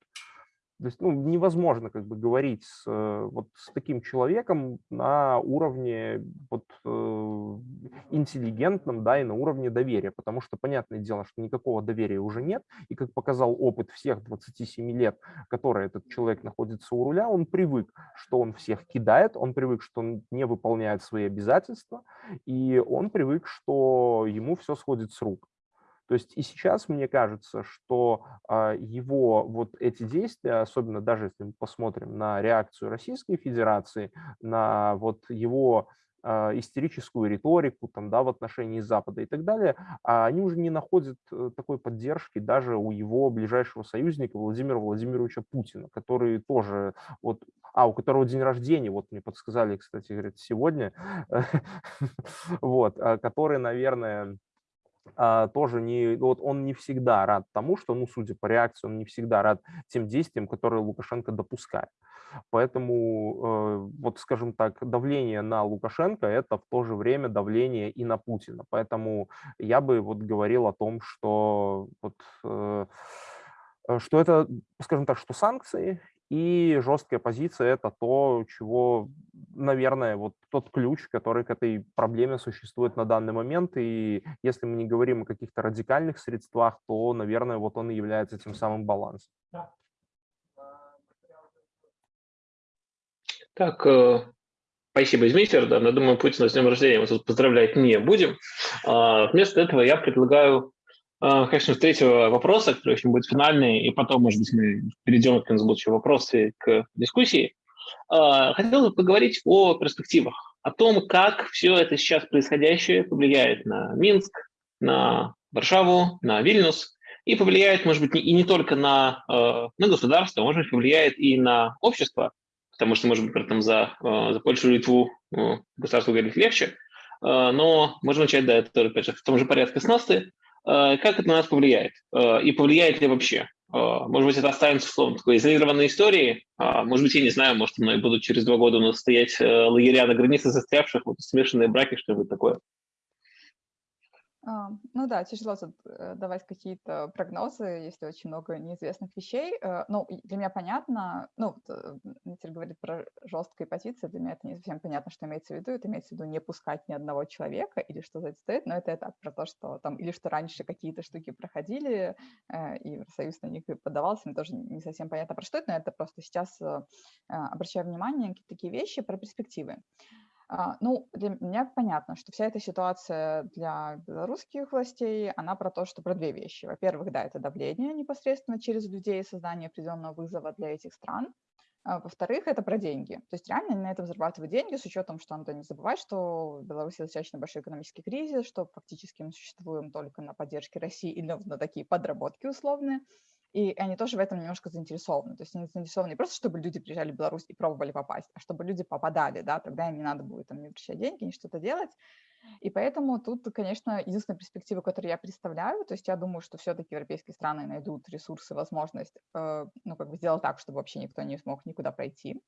То есть ну, невозможно как бы говорить с, э, вот, с таким человеком на уровне вот, э, интеллигентном да, и на уровне доверия, потому что понятное дело, что никакого доверия уже нет, и как показал опыт всех 27 лет, которые этот человек находится у руля, он привык, что он всех кидает, он привык, что он не выполняет свои обязательства, и он привык, что ему все сходит с рук. То есть и сейчас мне кажется, что а, его вот эти действия, особенно даже если мы посмотрим на реакцию Российской Федерации, на вот его а, истерическую риторику там, да, в отношении Запада и так далее, а они уже не находят э, такой поддержки даже у его ближайшего союзника Владимира Владимировича Путина, который тоже, вот, а, у которого день рождения, вот мне подсказали, кстати, говорят, сегодня, вот, который, наверное, а, тоже не, вот он не всегда рад тому, что, ну, судя по реакции, он не всегда рад тем действиям, которые Лукашенко допускает. Поэтому, э, вот, скажем так, давление на Лукашенко – это в то же время давление и на Путина. Поэтому я бы вот говорил о том, что вот, э, что это, скажем так, что санкции и жесткая позиция – это то, чего, наверное, вот тот ключ, который к этой проблеме существует на данный момент. И если мы не говорим о каких-то радикальных средствах, то, наверное, вот он и является тем самым балансом. Так, э, спасибо, Измитер. Да, я думаю, Путина с днем рождения мы тут поздравлять не будем. А, вместо этого я предлагаю конечно, с третьего вопроса, который очень будет финальный, и потом, может быть, мы перейдем к будущие вопросы к дискуссии. А, хотел бы поговорить о перспективах, о том, как все это сейчас происходящее повлияет на Минск, на Варшаву, на Вильнюс, и повлияет, может быть, и не только на, а, на государство, может быть, повлияет и на общество, потому что, может быть, при этом за, за Польшу и Литву государству говорить легче, но можем начать, да, это, опять же, в том же порядке с НАСТы. Э, как это на нас повлияет? Э, и повлияет ли вообще? Э, может быть, это останется словом такой изолированной историей. Может быть, я не знаю, может, мной будут через два года у нас стоять лагеря на границе застрявших, вот смешанные браки, что-нибудь такое. Ну да, тяжело тут э, давать какие-то прогнозы, если очень много неизвестных вещей. Э, ну, для меня понятно, ну, Митер говорит про жесткие позиции, для меня это не совсем понятно, что имеется в виду. Это имеется в виду не пускать ни одного человека или что за это стоит, но это так, про то, что там, или что раньше какие-то штуки проходили, э, и Союз на них подавался, мне тоже не совсем понятно, про что это, но это просто сейчас обращаю внимание на такие вещи про перспективы. Ну, для меня понятно, что вся эта ситуация для белорусских властей, она про то, что про две вещи. Во-первых, да, это давление непосредственно через людей, создание определенного вызова для этих стран. А, во-вторых, это про деньги. То есть реально они на этом зарабатывают деньги с учетом, что надо не забывать, что в Беларуси достаточно большой экономический кризис, что фактически мы существуем только на поддержке России или на такие подработки условные. И они тоже в этом немножко заинтересованы. То есть они заинтересованы не просто, чтобы люди приезжали в Беларусь и пробовали попасть, а чтобы люди попадали, да, тогда им не надо будет там не возвращать деньги, не что-то делать. И поэтому тут, конечно, единственная перспектива, которую я представляю, то есть я думаю, что все-таки европейские страны найдут ресурсы, возможность, э, ну, как бы сделать так, чтобы вообще никто не смог никуда пройти.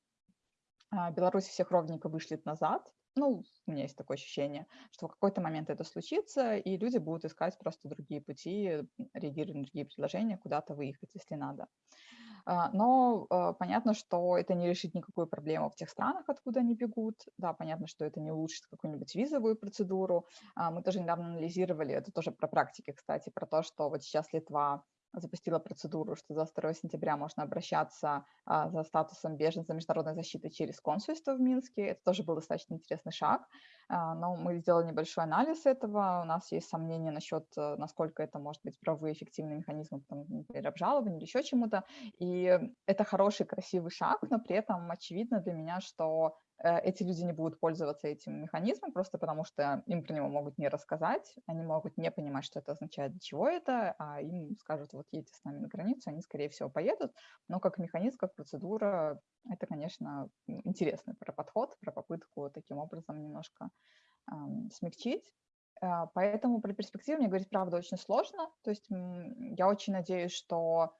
А Беларусь всех ровненько вышлет назад, ну, у меня есть такое ощущение, что в какой-то момент это случится, и люди будут искать просто другие пути, реагировать на другие предложения, куда-то выехать, если надо. А, но а, понятно, что это не решит никакую проблему в тех странах, откуда они бегут. Да, понятно, что это не улучшит какую-нибудь визовую процедуру. А, мы тоже недавно анализировали, это тоже про практики, кстати, про то, что вот сейчас Литва запустила процедуру, что за 2 сентября можно обращаться а, за статусом беженца международной защиты через консульство в Минске. Это тоже был достаточно интересный шаг. А, но мы сделали небольшой анализ этого. У нас есть сомнения насчет, э, насколько это может быть правовые эффективные механизмы, там, например, обжалования или еще чему-то. И это хороший, красивый шаг, но при этом очевидно для меня, что эти люди не будут пользоваться этим механизмом просто потому, что им про него могут не рассказать, они могут не понимать, что это означает, для чего это, а им скажут, вот едете с нами на границу, они, скорее всего, поедут. Но как механизм, как процедура, это, конечно, интересный про подход, про попытку таким образом немножко эм, смягчить. Э, поэтому про перспективу мне говорить, правда, очень сложно. То есть я очень надеюсь, что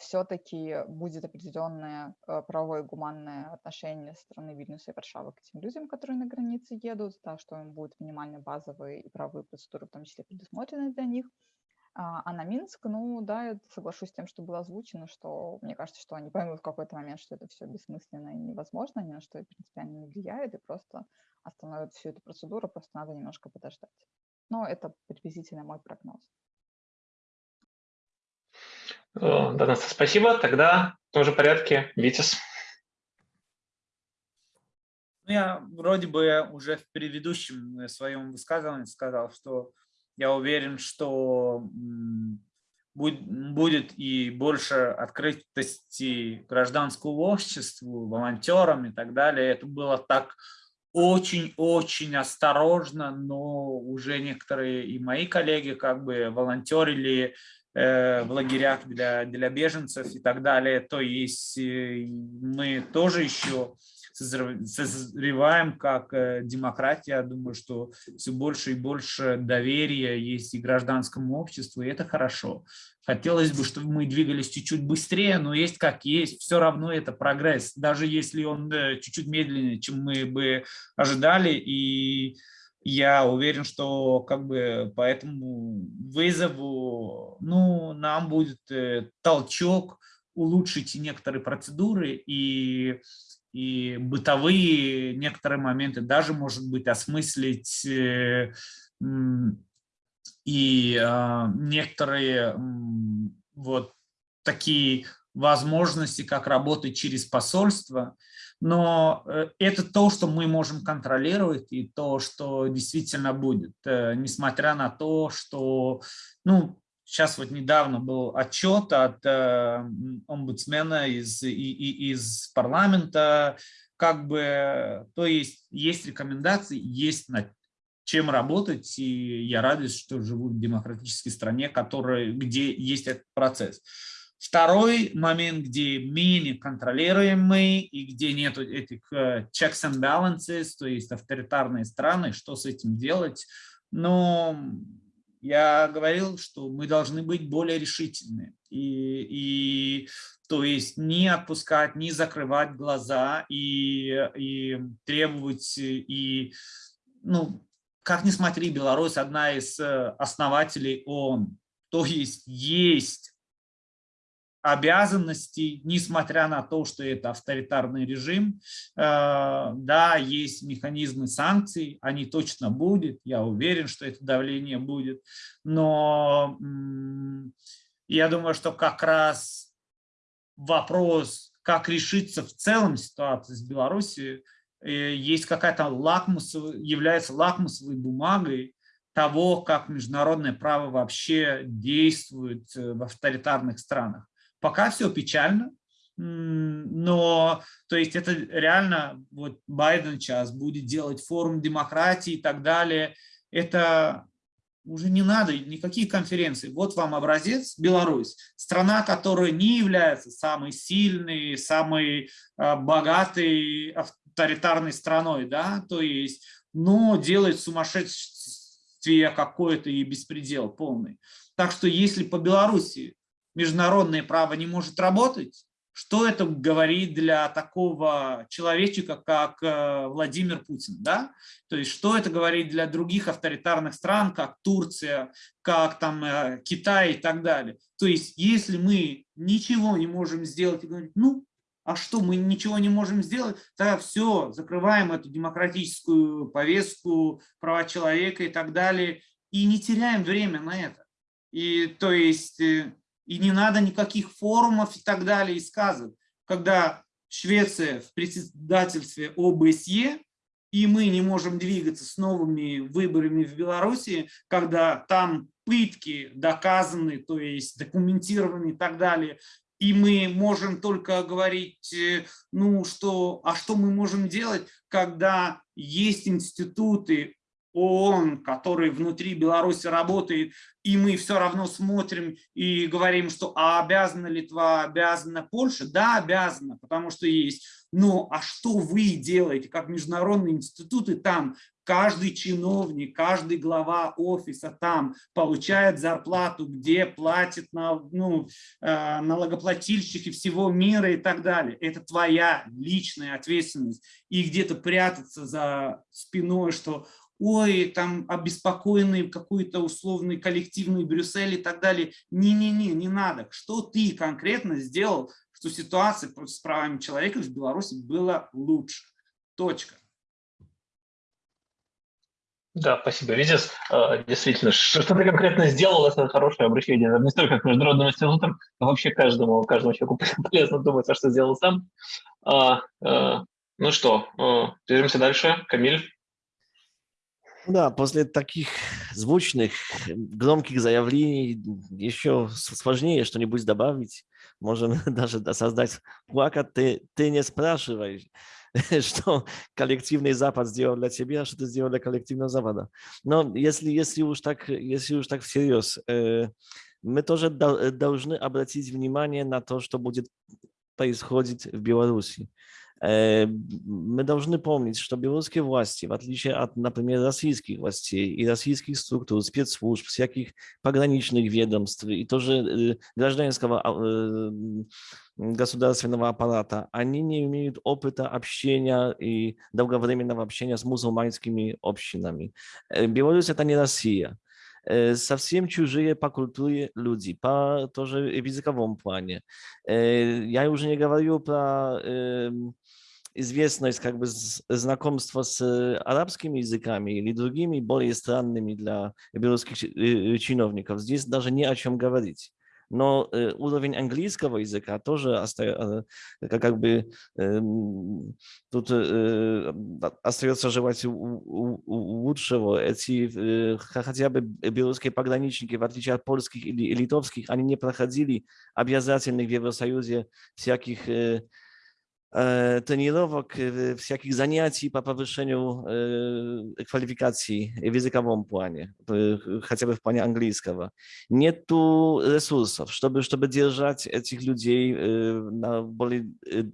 все-таки будет определенное а, правовое гуманное отношение со стороны Вильнюса и Варшавы к тем людям, которые на границе едут, да, что им будут минимально базовые и правовые процедуры, в том числе предусмотрены для них. А, а на Минск, ну да, я соглашусь с тем, что было озвучено, что мне кажется, что они поймут в какой-то момент, что это все бессмысленно и невозможно, ни на что принципиально не влияет, и просто остановят всю эту процедуру, просто надо немножко подождать. Но это приблизительно мой прогноз. Да, Настя, спасибо. Тогда в том же порядке Витис. Ну, я вроде бы уже в предыдущем э, своем высказывании сказал, что я уверен, что будет и больше открытости гражданскому обществу, волонтерам и так далее. Это было так очень-очень осторожно, но уже некоторые и мои коллеги как бы волонтерили Э, в лагерях для, для беженцев и так далее. То есть э, мы тоже еще созреваем как э, демократия. Думаю, что все больше и больше доверия есть и гражданскому обществу, и это хорошо. Хотелось бы, чтобы мы двигались чуть-чуть быстрее, но есть как есть, все равно это прогресс, даже если он чуть-чуть медленнее, чем мы бы ожидали. И я уверен, что как бы по этому вызову ну, нам будет э, толчок улучшить некоторые процедуры и, и бытовые некоторые моменты, даже, может быть, осмыслить э, и а, некоторые вот такие возможности, как работать через посольство, но э, это то, что мы можем контролировать и то, что действительно будет, э, несмотря на то, что, ну, сейчас вот недавно был отчет от э, омбудсмена из, из парламента, как бы, то есть есть рекомендации, есть над чем работать, и я радуюсь, что живу в демократической стране, которая, где есть этот процесс. Второй момент, где менее контролируемый и где нет этих э, checks and balances, то есть авторитарные страны, что с этим делать. Но я говорил, что мы должны быть более решительны. И, и то есть не отпускать, не закрывать глаза и, и требовать, и, ну, как ни смотри, Беларусь одна из э, основателей ООН. То есть есть обязанностей, несмотря на то, что это авторитарный режим. Э, да, есть механизмы санкций, они точно будут, я уверен, что это давление будет, но я думаю, что как раз вопрос, как решиться в целом ситуация с Беларусью, э, есть какая-то лакмусовая, является лакмусовой бумагой того, как международное право вообще действует э, в авторитарных странах. Пока все печально, но то есть это реально вот Байден сейчас будет делать форум демократии и так далее. Это уже не надо никаких конференций. Вот вам образец Беларусь, страна, которая не является самой сильной, самой а, богатой авторитарной страной, да, то есть, но делает сумасшествие какое-то и беспредел полный. Так что если по Беларуси международное право не может работать, что это говорит для такого человечка, как э, Владимир Путин, да? То есть что это говорит для других авторитарных стран, как Турция, как там э, Китай и так далее. То есть если мы ничего не можем сделать ну, а что, мы ничего не можем сделать, тогда все, закрываем эту демократическую повестку, права человека и так далее, и не теряем время на это. И то есть, э, и не надо никаких форумов и так далее и сказок. Когда Швеция в председательстве ОБСЕ, и мы не можем двигаться с новыми выборами в Беларуси, когда там пытки доказаны, то есть документированы и так далее, и мы можем только говорить, э, ну что, а что мы можем делать, когда есть институты ООН, который внутри Беларуси работает, и мы все равно смотрим и говорим, что а обязана Литва, обязана Польша? Да, обязана, потому что есть. Но а что вы делаете, как международные институты там? Каждый чиновник, каждый глава офиса там получает зарплату, где платит на, ну, э, налогоплательщики всего мира и так далее. Это твоя личная ответственность. И где-то прятаться за спиной, что ой, там обеспокоенный какой-то условный коллективный Брюссель и так далее. Не-не-не, не надо. Что ты конкретно сделал, что ситуация с правами человека в Беларуси была лучше? Точка. Да, спасибо, Витис. А, действительно, что ты конкретно сделал, это хорошее обращение. Не столько к международным институтам, но вообще каждому, каждому человеку полезно думать, а что сделал сам. А, а, ну что, движемся дальше. Камиль. Да, после таких звучных, громких заявлений еще сложнее что-нибудь добавить. Можем даже создать плакат «Ты, ты не спрашивай, что коллективный Запад сделал для тебя, что ты сделал для коллективного Запада». Но если, если, уж, так, если уж так всерьез, э, мы тоже должны обратить внимание на то, что будет происходить в Беларуси. Мы должны помнить, что белорусские власти, в отличие от, например, российских властей и российских структур, спецслужб, всяких пограничных ведомств и тоже гражданского государственного аппарата, они не имеют опыта общения и долговременного общения с мусульманскими общинами. Беларусь – это не Россия совсем чужие по культуре люди, по тоже в языковом плане. Я уже не говорю про известность, как бы знакомство с арабскими языками или другими более странными для белорусских чиновников. Здесь даже не о чем говорить но э, уровень английского языка тоже э, как бы э, тут э, остается желать лучшего. Эти э, хотя бы белорусские пограничники, в отличие от польских или литовских, они не проходили обязательных в Евросоюзе всяких э, тренировок, всяких занятий по повышению квалификации в языковом плане, хотя бы в плане английского. Нету ресурсов, чтобы, чтобы держать этих людей на более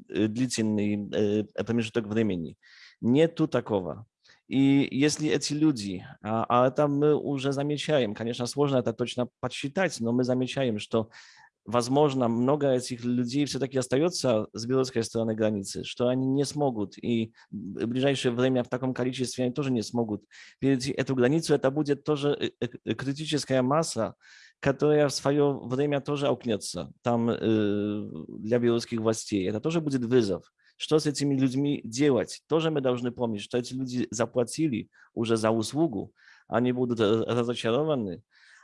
длительный промежуток времени. Нету такого. И если эти люди, а, а это мы уже замечаем, конечно, сложно это точно подсчитать, но мы замечаем, что возможно, много этих людей все-таки остается с белорусской стороны границы, что они не смогут, и в ближайшее время в таком количестве они тоже не смогут перейти эту границу. Это будет тоже э, э, э, критическая масса, которая в свое время тоже аукнется там для белорусских властей. Это тоже будет вызов. Что с этими людьми делать? Тоже мы должны помнить, что эти люди заплатили уже за услугу, они будут разочарованы,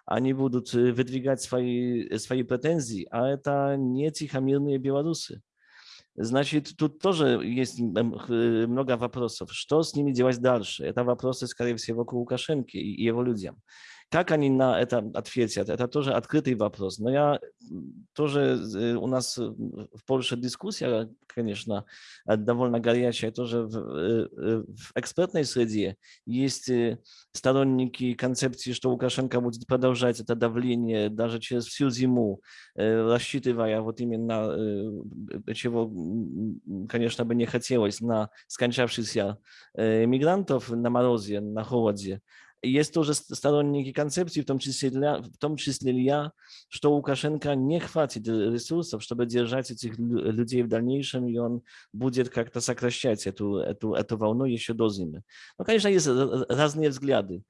они будут э, выдвигать свои, э, свои претензии, а это не тихомирные белорусы. Значит, тут тоже есть э, много вопросов. Что с ними делать дальше? Это вопросы, скорее всего, к Лукашенко и его людям. Как они на это ответят, это тоже открытый вопрос. Но я тоже, у нас в Польше дискуссия, конечно, довольно горячая, тоже в, в экспертной среде. Есть сторонники концепции, что Лукашенко будет продолжать это давление даже через всю зиму, рассчитывая вот именно, чего, конечно, бы не хотелось, на скончавшихся мигрантов на морозе, на холоде. Есть тоже сторонники концепции, в том числе, для, в том числе я, что Лукашенко не хватит ресурсов, чтобы держать этих людей в дальнейшем, и он будет как-то сокращать эту, эту, эту волну еще до зимы. Но, конечно, есть разные взгляды.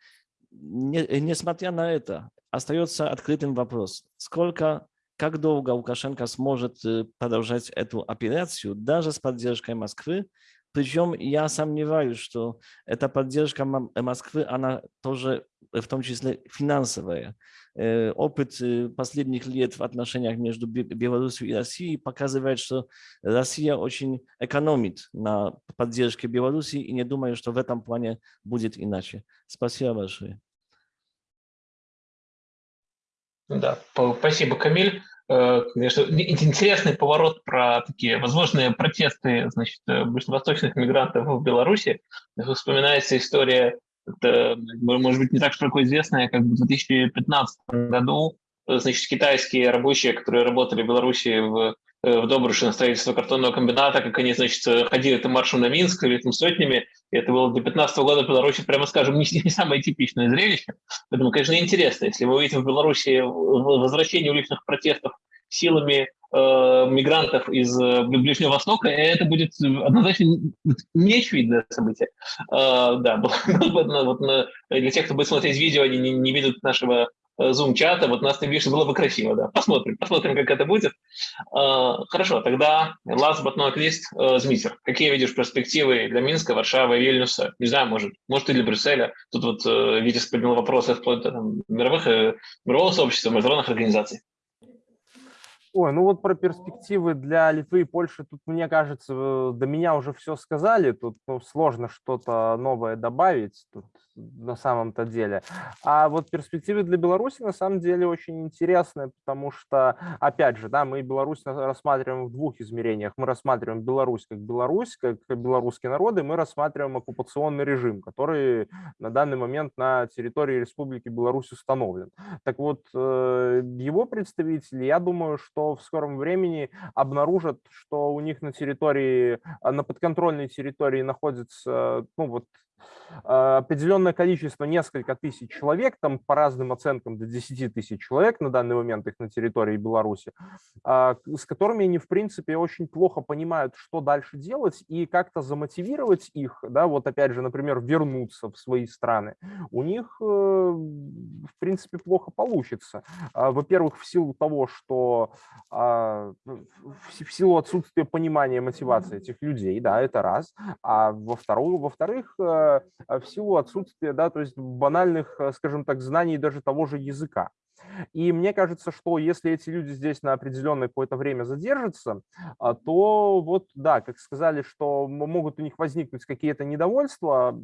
Не, несмотря на это, остается открытым вопрос, сколько, как долго Лукашенко сможет э, продолжать эту операцию, даже с поддержкой Москвы, причем я сомневаюсь, что эта поддержка Москвы, она тоже в том числе финансовая. Э, опыт э, последних лет в отношениях между Беларусью и Россией показывает, что Россия очень экономит на поддержке Беларуси, и не думаю, что в этом плане будет иначе. Спасибо большое. Да, спасибо, Камиль. Э, конечно, интересный поворот про такие возможные протесты значит, э, ближневосточных мигрантов в Беларуси. Вспоминается история, это, может быть, не так широко известная, как в 2015 году значит, китайские рабочие, которые работали в Беларуси в Э, в Добруше на строительство картонного комбината, как они, значит, ходили этим маршем на Минск, или там сотнями. Это было до 15 года в Беларуси, прямо скажем, не, не самое типичное зрелище. Поэтому, конечно, интересно, если вы увидите в Беларуси возвращение уличных протестов силами э, мигрантов из э, Ближнего Востока, это будет однозначно неочевидное событие. Э, да, вот, для тех, кто будет смотреть видео, они не, не видят нашего э, вот нас не видишь, было бы красиво, да. Посмотрим, посмотрим, как это будет. А, хорошо, тогда last but not least, э, Змитер. Какие видишь перспективы для Минска, Варшавы, Вильнюса? Не знаю, может, может и для Брюсселя. Тут вот э, Витис поднял вопросы вплоть до там, мировых, мирового сообщества, международных организаций. Ой, ну вот про перспективы для Литвы и Польши, тут, мне кажется, до меня уже все сказали, тут ну, сложно что-то новое добавить тут на самом-то деле. А вот перспективы для Беларуси на самом деле очень интересные, потому что, опять же, да, мы Беларусь рассматриваем в двух измерениях. Мы рассматриваем Беларусь как Беларусь, как белорусский народ, и мы рассматриваем оккупационный режим, который на данный момент на территории Республики Беларусь установлен. Так вот, э, его представители, я думаю, что в скором времени обнаружат, что у них на территории, а, на подконтрольной территории находится, ну вот, определенное количество, несколько тысяч человек, там по разным оценкам до 10 тысяч человек на данный момент их на территории Беларуси, а, с которыми они, в принципе, очень плохо понимают, что дальше делать, и как-то замотивировать их, да, вот опять же, например, вернуться в свои страны, у них, э, в принципе, плохо получится. А, во-первых, в силу того, что в силу отсутствия понимания мотивации этих людей, да, это раз, а во-вторых, во-вторых, э, в силу отсутствия, да, то есть банальных, э, скажем так, знаний даже того же языка. И мне кажется, что если эти люди здесь на определенное какое-то время задержатся, а, то вот, да, как сказали, что могут у них возникнуть какие-то недовольства,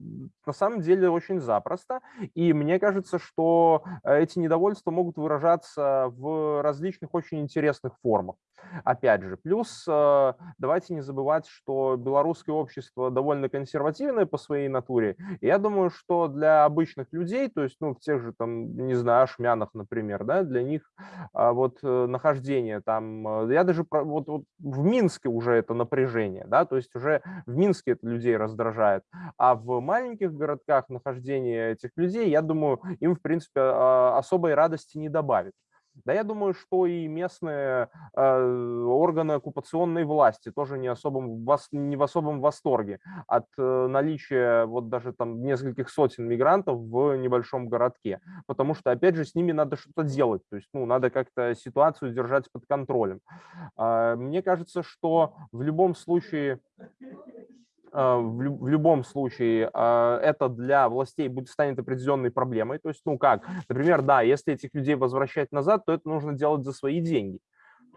на самом деле очень запросто. И мне кажется, что э, эти недовольства могут выражаться в различных очень интересных формах. Опять же, плюс э, давайте не забывать, что белорусское общество довольно консервативное по своей натуре. И я думаю, что для обычных людей, то есть, ну, в тех же, там, не знаю, ашмянах, например, да, для них а, вот э, нахождение там, э, я даже вот, вот в Минске уже это напряжение, да, то есть уже в Минске это людей раздражает, а в маленьких городках нахождение этих людей, я думаю, им в принципе а, особой радости не добавит. Да я думаю, что и местные э, органы оккупационной власти тоже не, особом, не в особом восторге от э, наличия вот даже там нескольких сотен мигрантов в небольшом городке. Потому что, опять же, с ними надо что-то делать. То есть, ну, надо как-то ситуацию держать под контролем. Э, мне кажется, что в любом случае а, в, в любом случае а, это для властей будет станет определенной проблемой. То есть, ну как, например, да, если этих людей возвращать назад, то это нужно делать за свои деньги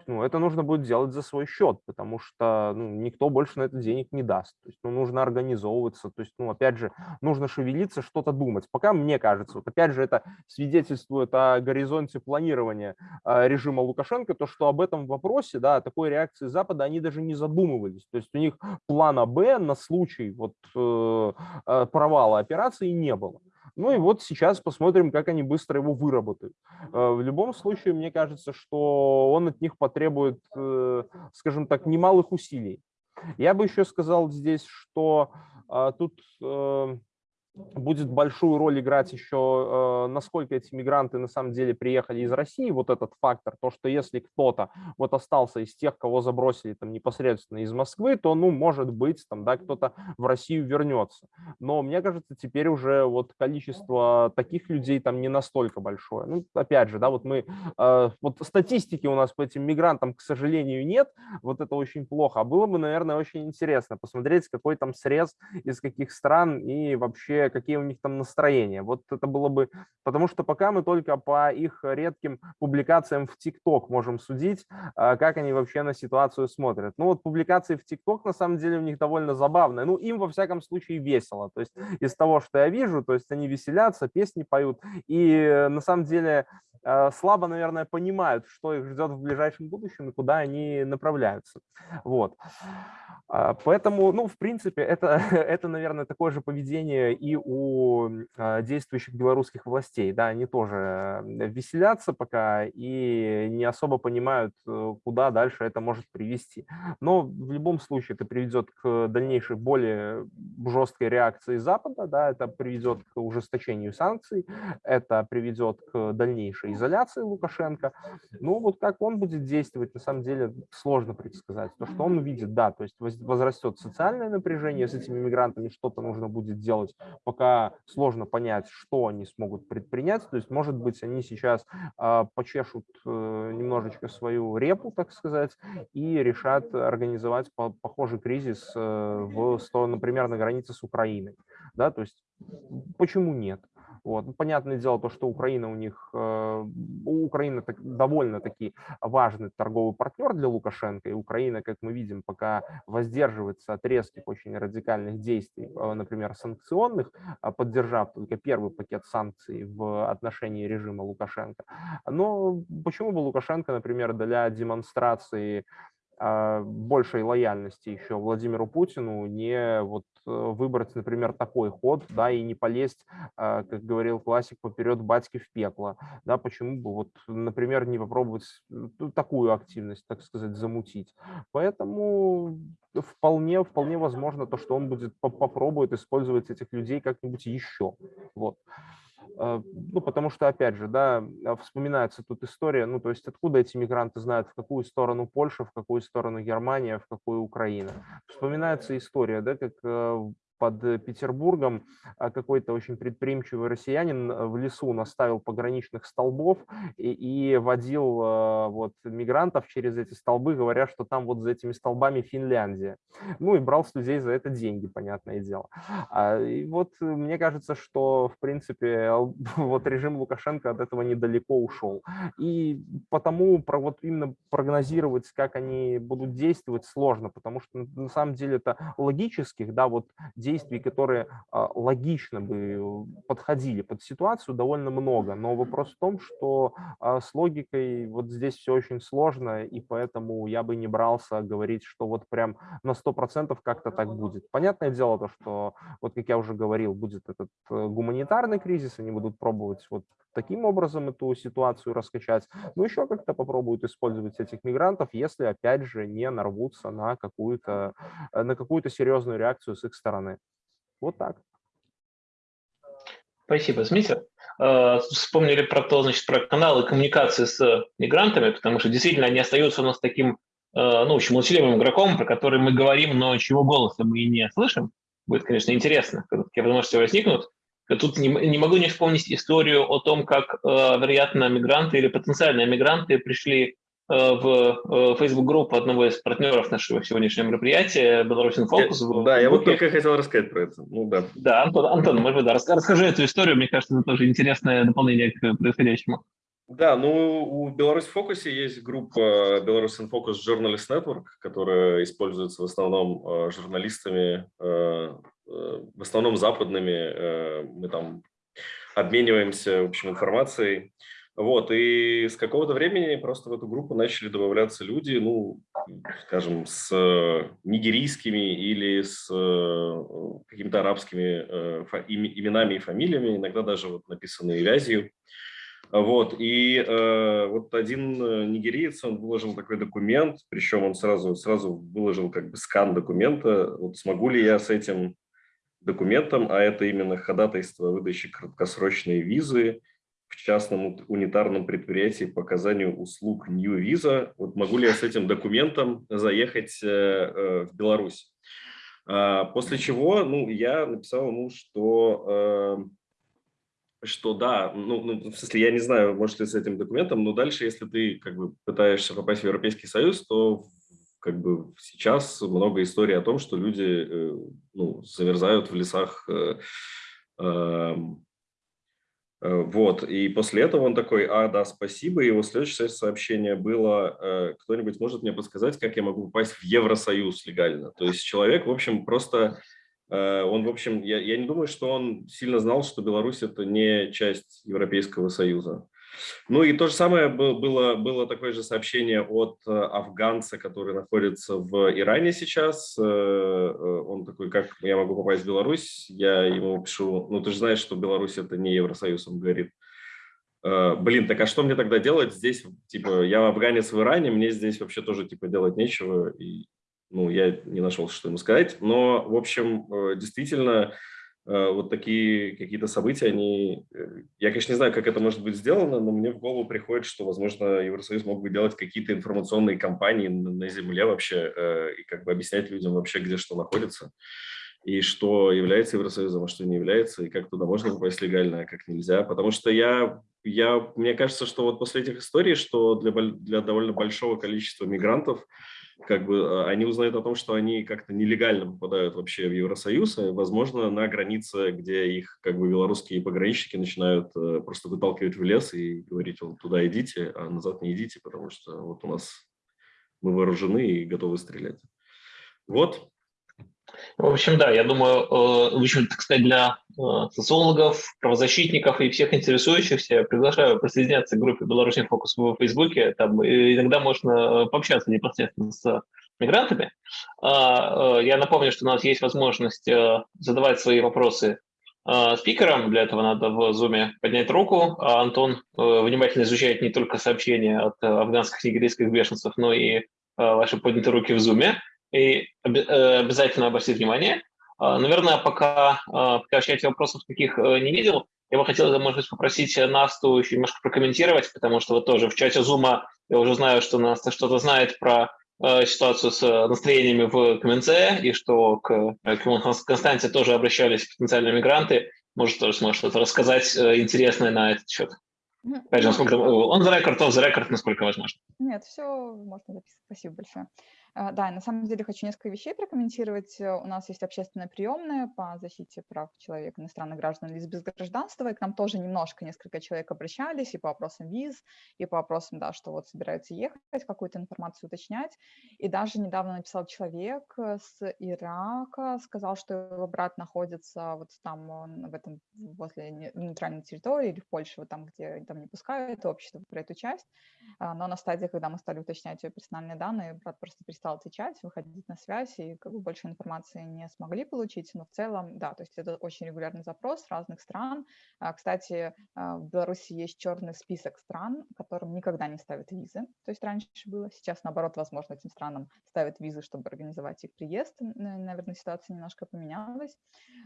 ну, это нужно будет делать за свой счет, потому что ну, никто больше на это денег не даст. То есть, ну, нужно организовываться, то есть, ну, опять же, нужно шевелиться, что-то думать. Пока мне кажется, вот опять же, это свидетельствует о горизонте планирования э, режима Лукашенко, то, что об этом вопросе, да, такой реакции Запада они даже не задумывались. То есть у них плана Б на случай вот э, э провала операции не было. Ну и вот сейчас посмотрим, как они быстро его выработают. Э, в любом случае, мне кажется, что он от них потребует, э, скажем так, немалых усилий. Я бы еще сказал здесь, что а, тут э, будет большую роль играть еще, э, насколько эти мигранты на самом деле приехали из России, вот этот фактор, то, что если кто-то вот остался из тех, кого забросили там непосредственно из Москвы, то, ну, может быть, там, да, кто-то в Россию вернется. Но мне кажется, теперь уже вот количество таких людей там не настолько большое. Ну, опять же, да, вот мы, э, вот статистики у нас по этим мигрантам, к сожалению, нет, вот это очень плохо. А было бы, наверное, очень интересно посмотреть, какой там срез из каких стран и вообще какие у них там настроения. Вот это было бы, потому что пока мы только по их редким публикациям в ТикТок можем судить, а, как они вообще на ситуацию смотрят. Ну вот публикации в ТикТок на самом деле у них довольно забавные. Ну им во всяком случае весело. То есть из того, что я вижу, то есть они веселятся, песни поют. И на самом деле Э, слабо, наверное, понимают, что их ждет в ближайшем будущем и куда они направляются. Вот. А, поэтому, ну, в принципе, это, это, наверное, такое же поведение у а, действующих белорусских властей. Да, они тоже веселятся пока и не особо понимают, э, куда дальше это может привести. Но в любом случае это приведет к дальнейшей более жесткой реакции Запада, да, это приведет к ужесточению санкций, это приведет к дальнейшей изоляции Лукашенко. Ну, вот как он будет действовать, на самом деле сложно предсказать. То, что он увидит, да, то есть возрастет социальное напряжение с этими мигрантами, что-то нужно будет делать, пока сложно понять, что они смогут предпринять. То есть, может быть, они сейчас э, почешут э, немножечко свою репу, так сказать, и решат организовать по похожий кризис э, в, например, на границе с Украиной. Да, то есть, почему нет? Вот. Ну, понятное дело, то, что Украина у них, э, у Украины так, довольно-таки важный торговый партнер для Лукашенко, и Украина, как мы видим, пока воздерживается от резких очень радикальных действий, э, например, санкционных, а поддержав только первый пакет санкций в отношении режима Лукашенко. Но почему бы Лукашенко, например, для демонстрации большей лояльности еще Владимиру Путину не вот э, выбрать, например, такой ход, да, и не полезть, а, как говорил классик, поперед батьки в пекло, да, почему бы вот, например, не попробовать ну, такую активность, так сказать, замутить. Поэтому вполне, вполне возможно то, что он будет попробует использовать этих людей как-нибудь еще, вот. А, ну, потому что, опять же, да, а, вспоминается тут история, ну, то есть откуда эти мигранты знают, в какую сторону Польша, в какую сторону Германия, в какую Украина. Вспоминается история, да, как э, под э, Петербургом а, какой-то очень предприимчивый россиянин э, в лесу наставил пограничных столбов и, и водил э, вот мигрантов через эти столбы, говоря, что там вот за этими столбами Финляндия. Ну и брал с людей за это деньги, понятное дело. А, и вот мне кажется, что в принципе вот режим Лукашенко от этого недалеко ушел. И потому про, вот именно прогнозировать, как они будут действовать, сложно, потому что на самом деле это логических, да, вот которые а, логично бы подходили под ситуацию, довольно много. Но вопрос в том, что а, с логикой вот здесь все очень сложно, и поэтому я бы не брался говорить, что вот прям на 100% как-то так будет. Понятное дело, то, что, вот как я уже говорил, будет этот э, гуманитарный кризис, они будут пробовать вот таким образом эту ситуацию раскачать, но еще как-то попробуют использовать этих мигрантов, если, опять же, не нарвутся на какую-то э, на какую-то серьезную реакцию с их стороны. Вот так. Спасибо, Смитер. Э, вспомнили про то, значит, про каналы коммуникации с мигрантами, потому что действительно они остаются у нас таким, э, ну, очень молчаливым игроком, про который мы говорим, но чего голоса мы не слышим. Будет, конечно, интересно, когда такие возможности возникнут. Тут не, могу не вспомнить историю о том, как, э, вероятно, мигранты или потенциальные мигранты пришли Э, в э, Facebook-группу одного из партнеров нашего сегодняшнего мероприятия, Беларусь Фокус. Да, я вот только хотел рассказать про это. Ну, да. да, Антон, Антон, может быть, да, расскажи эту историю, мне кажется, это тоже интересное дополнение к происходящему. Да, ну у Беларусь в фокусе есть группа Беларусь Focus Journalist Network, которая используется в основном э, журналистами, в основном западными. Мы там обмениваемся, в общем, информацией. Вот, и с какого-то времени просто в эту группу начали добавляться люди, ну, скажем, с э, нигерийскими или с э, какими-то арабскими э, именами и фамилиями, иногда даже вот написанные вязью. Вот, и э, вот один нигериец, он выложил такой документ, причем он сразу, сразу выложил как бы скан документа, вот смогу ли я с этим документом, а это именно ходатайство выдачи краткосрочной визы в частном унитарном предприятии по оказанию услуг New Visa. Вот могу ли я с этим документом заехать э, э, в Беларусь? А, после чего ну, я написал ему, что, что да, ну, ну, в смысле, я не знаю, может ли с этим документом, но дальше, если ты как бы пытаешься попасть в Европейский Союз, то как бы сейчас много историй о том, что люди э, ну, замерзают в лесах. Э, э, вот, и после этого он такой, а, да, спасибо, и его следующее сообщение было, кто-нибудь может мне подсказать, как я могу попасть в Евросоюз легально? То есть человек, в общем, просто, он, в общем, я, я не думаю, что он сильно знал, что Беларусь – это не часть Европейского Союза. Ну и то же самое было, было такое же сообщение от э, афганца, который находится в Иране сейчас. Э, э, он такой, как я могу попасть в Беларусь? Я ему пишу, ну ты же знаешь, что Беларусь это не Евросоюз. Он говорит, блин, так а что мне тогда делать здесь? Типа, я афганец в Иране, мне здесь вообще тоже типа делать нечего. И, ну, я не нашел, что ему сказать. Но, в общем, действительно, вот такие какие-то события, они... Э, я, конечно, не знаю, как это может быть сделано, но мне в голову приходит, что, возможно, Евросоюз мог бы делать какие-то информационные кампании на земле вообще э, и как бы объяснять людям вообще, где что находится, и что является Евросоюзом, а что не является, и как туда можно попасть легально, а как нельзя. Потому что я, я, мне кажется, что вот после этих историй, что для, для довольно большого количества мигрантов как бы а, они узнают о том, что они как-то нелегально попадают вообще в Евросоюз, и, возможно, на границе, где их как бы белорусские пограничники начинают э, просто выталкивать в лес и говорить, вот туда идите, а назад не идите, потому что вот у нас мы вооружены и готовы стрелять. Вот, в общем, да, я думаю, э, в общем, так сказать, для э, социологов, правозащитников и всех интересующихся я приглашаю присоединяться к группе «Беларусь фокус» в Фейсбуке. Там иногда можно э, пообщаться непосредственно с мигрантами. А, я напомню, что у нас есть возможность задавать свои вопросы спикерам. Для этого надо в Zoom поднять руку. А Антон внимательно изучает не только сообщения от афганских нигерийских бешенцев, но и ваши поднятые руки в Zoom и э, обязательно обратите внимание. А, наверное, пока, а, пока в чате вопросов таких э, не видел, я бы хотел, может быть, попросить Насту еще немножко прокомментировать, потому что вот тоже в чате Зума я уже знаю, что Наста что-то знает про э, ситуацию с настроениями в КМНЦ, и что к, к Константе тоже обращались потенциальные мигранты. Может, тоже сможет что-то рассказать интересное на этот счет. Опять же, насколько он за рекорд, он за рекорд, насколько возможно. Нет, все можно записать. Спасибо большое. А, да, на самом деле хочу несколько вещей прокомментировать. Э, у нас есть общественная приемная по защите прав человека, иностранных граждан, лиц без гражданства, и к нам тоже немножко, несколько человек обращались и по вопросам виз, и по вопросам, да, что вот собираются ехать, какую-то информацию уточнять. И даже недавно написал человек э, с Ирака, сказал, что его брат находится вот там, в этом, возле нейтральной территории или в Польше, вот там, где там не пускают общество про эту часть. А, но на стадии, когда мы стали уточнять ее персональные данные, брат просто перестал стал отвечать, выходить на связь, и как бы больше информации не смогли получить, но в целом, да, то есть это очень регулярный запрос разных стран. А, кстати, а, в Беларуси есть черный список стран, которым никогда не ставят визы, то есть раньше было, сейчас, наоборот, возможно, этим странам ставят визы, чтобы организовать их приезд, наверное, ситуация немножко поменялась.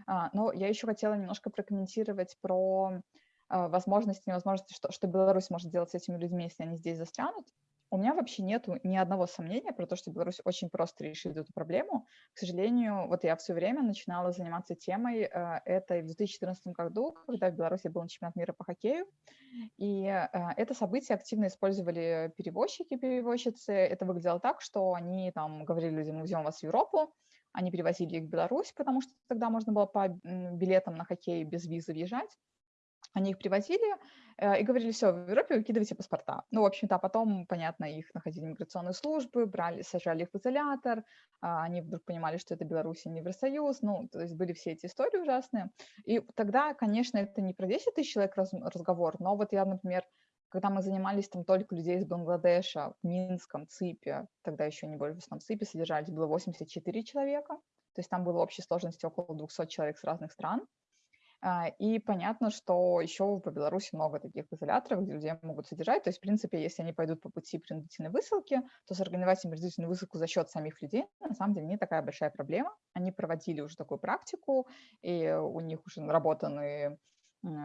А, но я еще хотела немножко прокомментировать про возможности, невозможности, что, что Беларусь может делать с этими людьми, если они здесь застрянут. У меня вообще нет ни одного сомнения про то, что Беларусь очень просто решит эту проблему. К сожалению, вот я все время начинала заниматься темой э, этой в 2014 году, когда в Беларуси был чемпионат мира по хоккею. И э, это событие активно использовали перевозчики, перевозчицы. Это выглядело так, что они там говорили людям, мы везем вас в Европу, они перевозили их в Беларусь, потому что тогда можно было по билетам на хоккей без визы въезжать. Они их привозили э, и говорили, все, в Европе выкидывайте паспорта. Ну, в общем-то, а потом, понятно, их находили миграционные службы, брали, сажали их в изолятор, а они вдруг понимали, что это Беларусь и не Евросоюз, ну, то есть были все эти истории ужасные. И тогда, конечно, это не про 10 тысяч человек раз, разговор, но вот я, например, когда мы занимались там только людей из Бангладеша, в Минском, ЦИПе, тогда еще не больше, в основном ЦИПе содержались, было 84 человека, то есть там было общей сложности около 200 человек с разных стран, И понятно, что еще по Беларуси много таких изоляторов, где людей могут содержать. То есть, в принципе, если они пойдут по пути принудительной высылки, то сорганизовать им принудительную высылку за счет самих людей на самом деле не такая большая проблема. Они проводили уже такую практику, и у них уже наработаны м,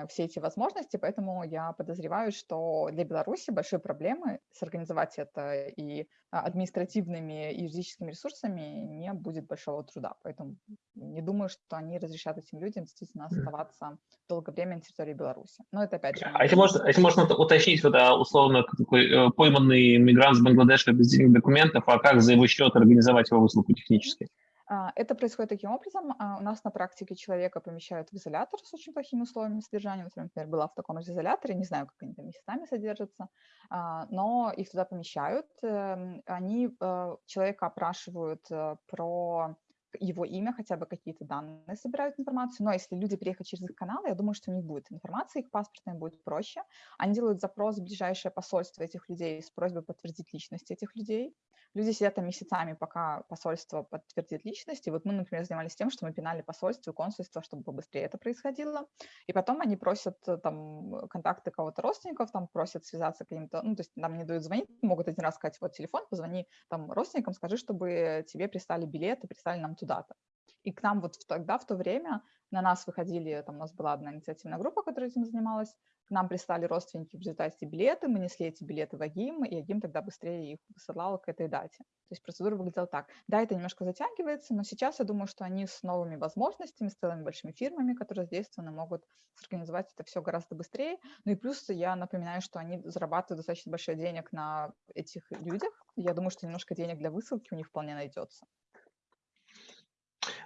все эти возможности, поэтому я подозреваю, что для Беларуси большой проблемы сорганизовать это и а, административными и юридическими ресурсами не будет большого труда. Поэтому не думаю, что они разрешат этим людям действительно оставаться долгое время на территории Беларуси. Но это опять же... А если можно, если можно уточнить, вот, а, условно, такой э, пойманный мигрант с Бангладеша без денег документов, а как за его счет организовать его высылку технически? Это происходит таким образом. а, У нас на практике человека помещают в изолятор с очень плохими условиями содержания. Например, была в таком же изоляторе, не знаю, как они там месяцами содержатся, а, но их туда помещают. эм, Они э, человека опрашивают э, про его имя, хотя бы какие-то данные собирают информацию. Но если люди приехать через их каналы, я думаю, что у них будет информация, их паспортная будет проще. Они делают запрос в ближайшее посольство этих людей с просьбой подтвердить личность этих людей. Люди сидят там месяцами, пока посольство подтвердит личность. И вот мы, например, занимались тем, что мы пинали посольство и консульство, чтобы побыстрее это происходило. И потом они просят э, там контакты кого-то родственников, там просят связаться каким-то, ну, то есть нам не дают звонить, могут один раз сказать, вот телефон, позвони там родственникам, скажи, чтобы тебе прислали билеты, прислали нам туда-то. И к нам вот тогда, в то время, на нас выходили, там у нас была одна инициативная группа, которая этим занималась, к нам прислали родственники в результате билеты, мы несли эти билеты в Агим, и Агим тогда быстрее их высылал к этой дате. То есть процедура выглядела так. Да, это немножко затягивается, но сейчас я думаю, что они с новыми возможностями, с целыми большими фирмами, которые задействованы, могут сорганизовать это все гораздо быстрее. Ну и плюс я напоминаю, что они зарабатывают достаточно большое денег на этих людях. Я думаю, что немножко денег для высылки у них вполне найдется.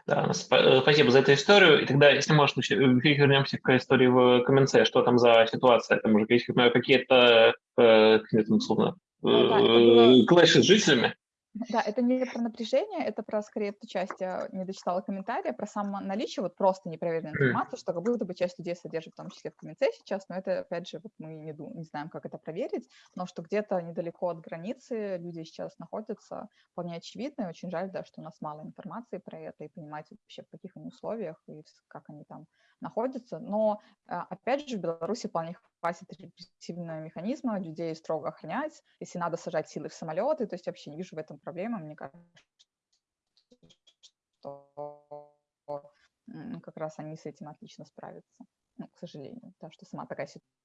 Да, э, спасибо за эту историю. И тогда, если можно, еще- вернемся к истории в Каменце. Что там за ситуация? Там уже есть какие-то, э, условно, Ну да, это было- э, клэши с жителями? Да, это не про напряжение, это про скорее ту часть, я не дочитала комментария, про само наличие вот просто непроверенной информации, что как будто бы часть людей содержит, в том числе в комменте сейчас, но это, опять же, вот мы не, не знаем, как это проверить, но что где-то недалеко от границы люди сейчас находятся, вполне очевидно, и очень жаль, да, что у нас мало информации про это, и понимать вообще, в каких они условиях, и как они там находятся, но, а, опять же, в Беларуси вполне хватит репрессивного механизма, людей строго охранять, если надо сажать силы в самолеты, то есть вообще не вижу в этом проблемы, мне кажется, что как раз они с этим отлично справятся, ну, к сожалению, да, что сама такая ситуация.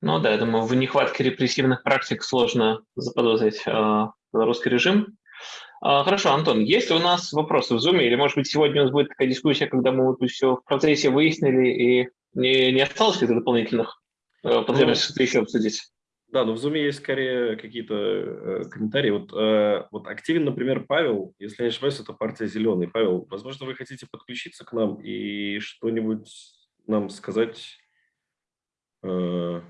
Ну да, я думаю, в нехватке репрессивных практик сложно заподозрить э, белорусский режим. А, Хорошо, Антон, есть ли у нас вопросы в Zoom, или, может быть, сегодня у нас будет такая дискуссия, когда мы вот все в процессе выяснили, и не, не осталось каких-то дополнительных э, потребностей что-то еще обсудить? Да, но в Zoom есть скорее какие-то э, комментарии. Вот, э, вот активен, например, Павел, если я не ошибаюсь, это партия «Зеленый». Павел, возможно, вы хотите подключиться к нам и что-нибудь нам сказать? Э,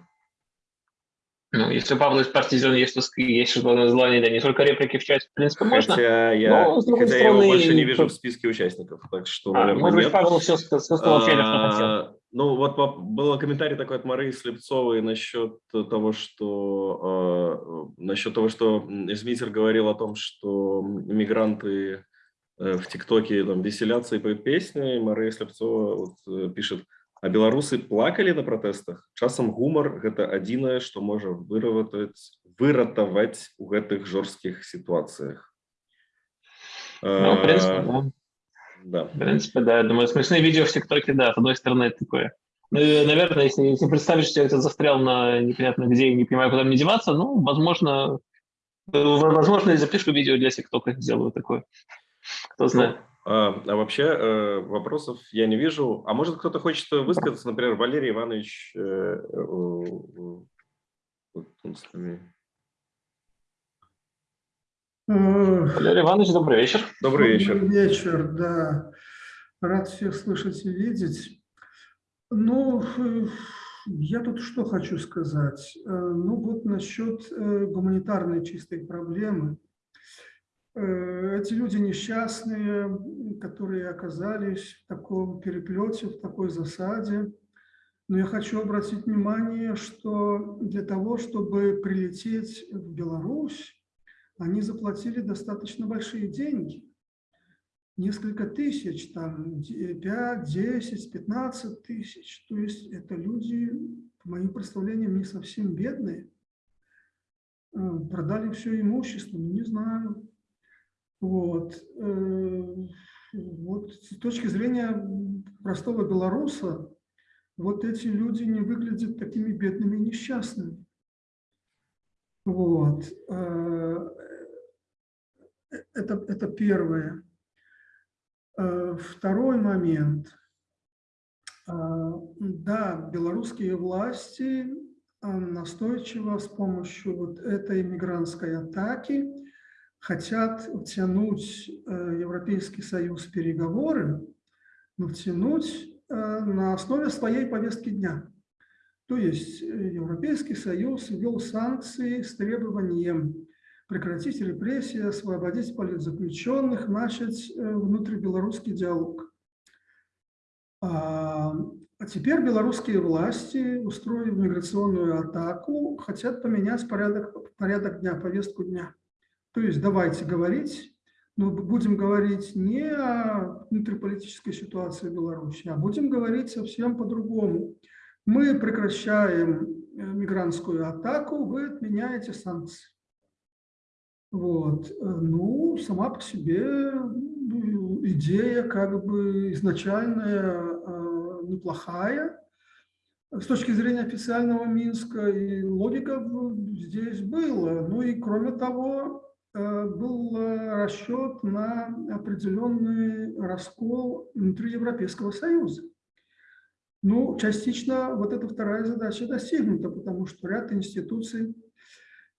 Ну, если партии «Зеленый» есть, то ск- есть желание, да, не только реплики в чате, в принципе, можно. Хотя я, Но, хотя я его стороны, больше не вижу в списке участников, так что, А, наверное, может быть, нет. Павел все сказал, что хотел. А, Ну, вот был комментарий такой от Марии Слепцовой насчет того, что э, насчет того, что Эзмитер говорил о том, что мигранты э, в ТикТоке там веселятся и поют песни. Мария Слепцова вот, э, пишет, а белорусы плакали на протестах? Часам гумар – это адзінае, што можа выратаваць, выратаваць у гэтых жорсткіх ситуациях. Ну, в принципе, Э, да. да. В принципе, да, я думаю, смешные видео в ТикТоке, да, с одной стороны, это такое. Ну, наверное, если, если представить, что я где-то застрял на непонятно где и не понимаю, куда мне деваться, ну, возможно, э, возможно, я запишу видео для ТикТока, сделаю такое. Кто знает. А, а вообще э, вопросов я не вижу. А может кто-то хочет высказаться, например, Валерий Иванович, э, э, Валерий Иванович, добрый вечер. Добрый вечер. Добрый вечер, да. Рад всех слышать и видеть. Ну, я тут что хочу сказать. Ну, вот насчет гуманитарной чистой проблемы. Э, Эти люди несчастные, которые оказались в таком переплете, в такой засаде. Но я хочу обратить внимание, что для того, чтобы прилететь в Беларусь, они заплатили достаточно большие деньги. несколько тысяч, там 5, 10, 15 тысяч. То есть это люди, по моим представлениям, не совсем бедные. Э, продали все имущество, ну, не знаю. Вот. Э, вот с точки зрения простого белоруса, вот эти люди не выглядят такими бедными и несчастными. Вот. Э, это, это первое. Э, второй момент. Да, белорусские власти настойчиво с помощью вот этой мигрантской атаки хотят втянуть Европейский Союз в переговоры, но втянуть Э, на основе своей повестки дня. То есть э, Европейский Союз ввел санкции с требованием прекратить репрессии, освободить политзаключенных, начать э, внутрибелорусский диалог. А, а теперь белорусские власти, устроив миграционную атаку, хотят поменять порядок, порядок дня, повестку дня. То есть давайте говорить но будем говорить не о внутриполитической ситуации Беларуси, а будем говорить совсем по-другому. Мы прекращаем э, мигрантскую атаку, вы отменяете санкции. Вот. Э, ну, сама по себе ну, идея как бы изначальная э, неплохая. С точки зрения официального Минска и логика здесь была. Ну и кроме того, был э, расчет на определенный раскол внутри Европейского Союза. Ну, частично вот эта вторая задача достигнута, потому что ряд институций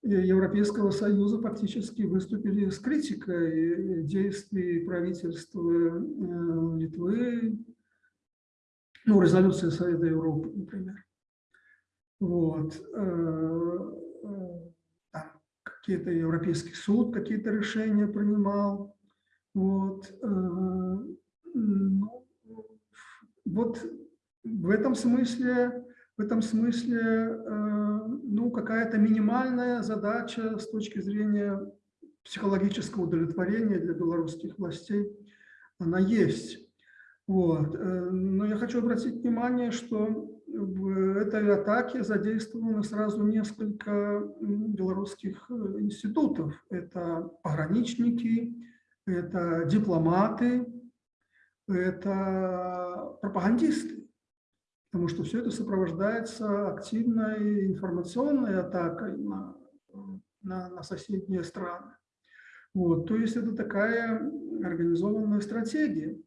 э, Европейского Союза фактически выступили с критикой действий правительства Литвы, ну, резолюция Совета Европы, например. Вот какие-то Европейский суд какие-то решения принимал. Вот. Э, ну, вот в этом смысле, в этом смысле э, ну, какая-то минимальная задача с точки зрения психологического удовлетворения для белорусских властей, она есть. Вот. Э, но я хочу обратить внимание, что в этой атаке задействовано сразу несколько белорусских э, институтов. Это пограничники, это дипломаты, это пропагандисты. Потому что все это сопровождается активной информационной атакой на, на, на соседние страны. Вот, то есть это такая организованная стратегия.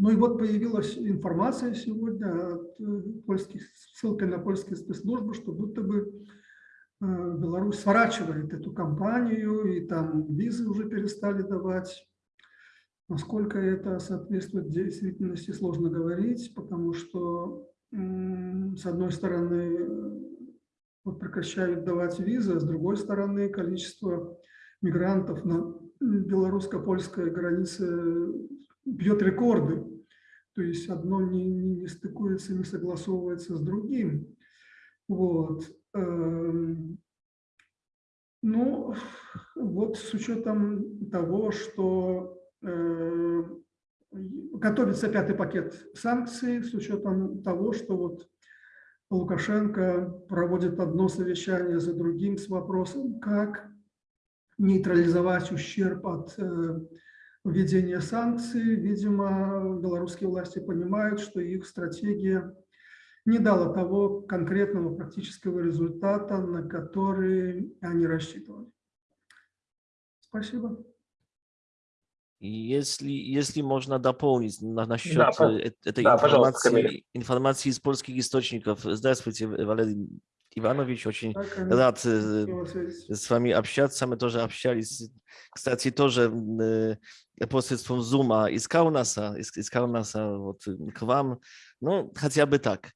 Ну и вот появилась информация сегодня от э, польских, ссылкой на польские спецслужбы, что будто бы э, Беларусь сворачивает эту кампанию, и там визы уже перестали давать. Насколько это соответствует действительности, сложно говорить, потому что, с одной стороны, вот прекращают давать визы, а с другой стороны, количество мигрантов на белорусско-польской границе бьет рекорды. То есть одно не, не, не стыкуется, не согласовывается с другим. Вот. Эм, ну, вот с учетом того, что э, готовится пятый пакет санкций, с учетом того, что вот Лукашенко проводит одно совещание за другим с вопросом, как нейтрализовать ущерб от э, введения санкций. Видимо, белорусские власти понимают, что их стратегия не дала того конкретного практического результата, на который они рассчитывали. Спасибо. Если, если можно дополнить на, насчет да, этой да, информации, информации из польских источников. Здравствуйте, Валерий Иванович, очень так, рад с вами общаться. Мы тоже общались, кстати, тоже посредством Зума из Каунаса, из, из Каунаса вот, к вам, ну, хотя бы так.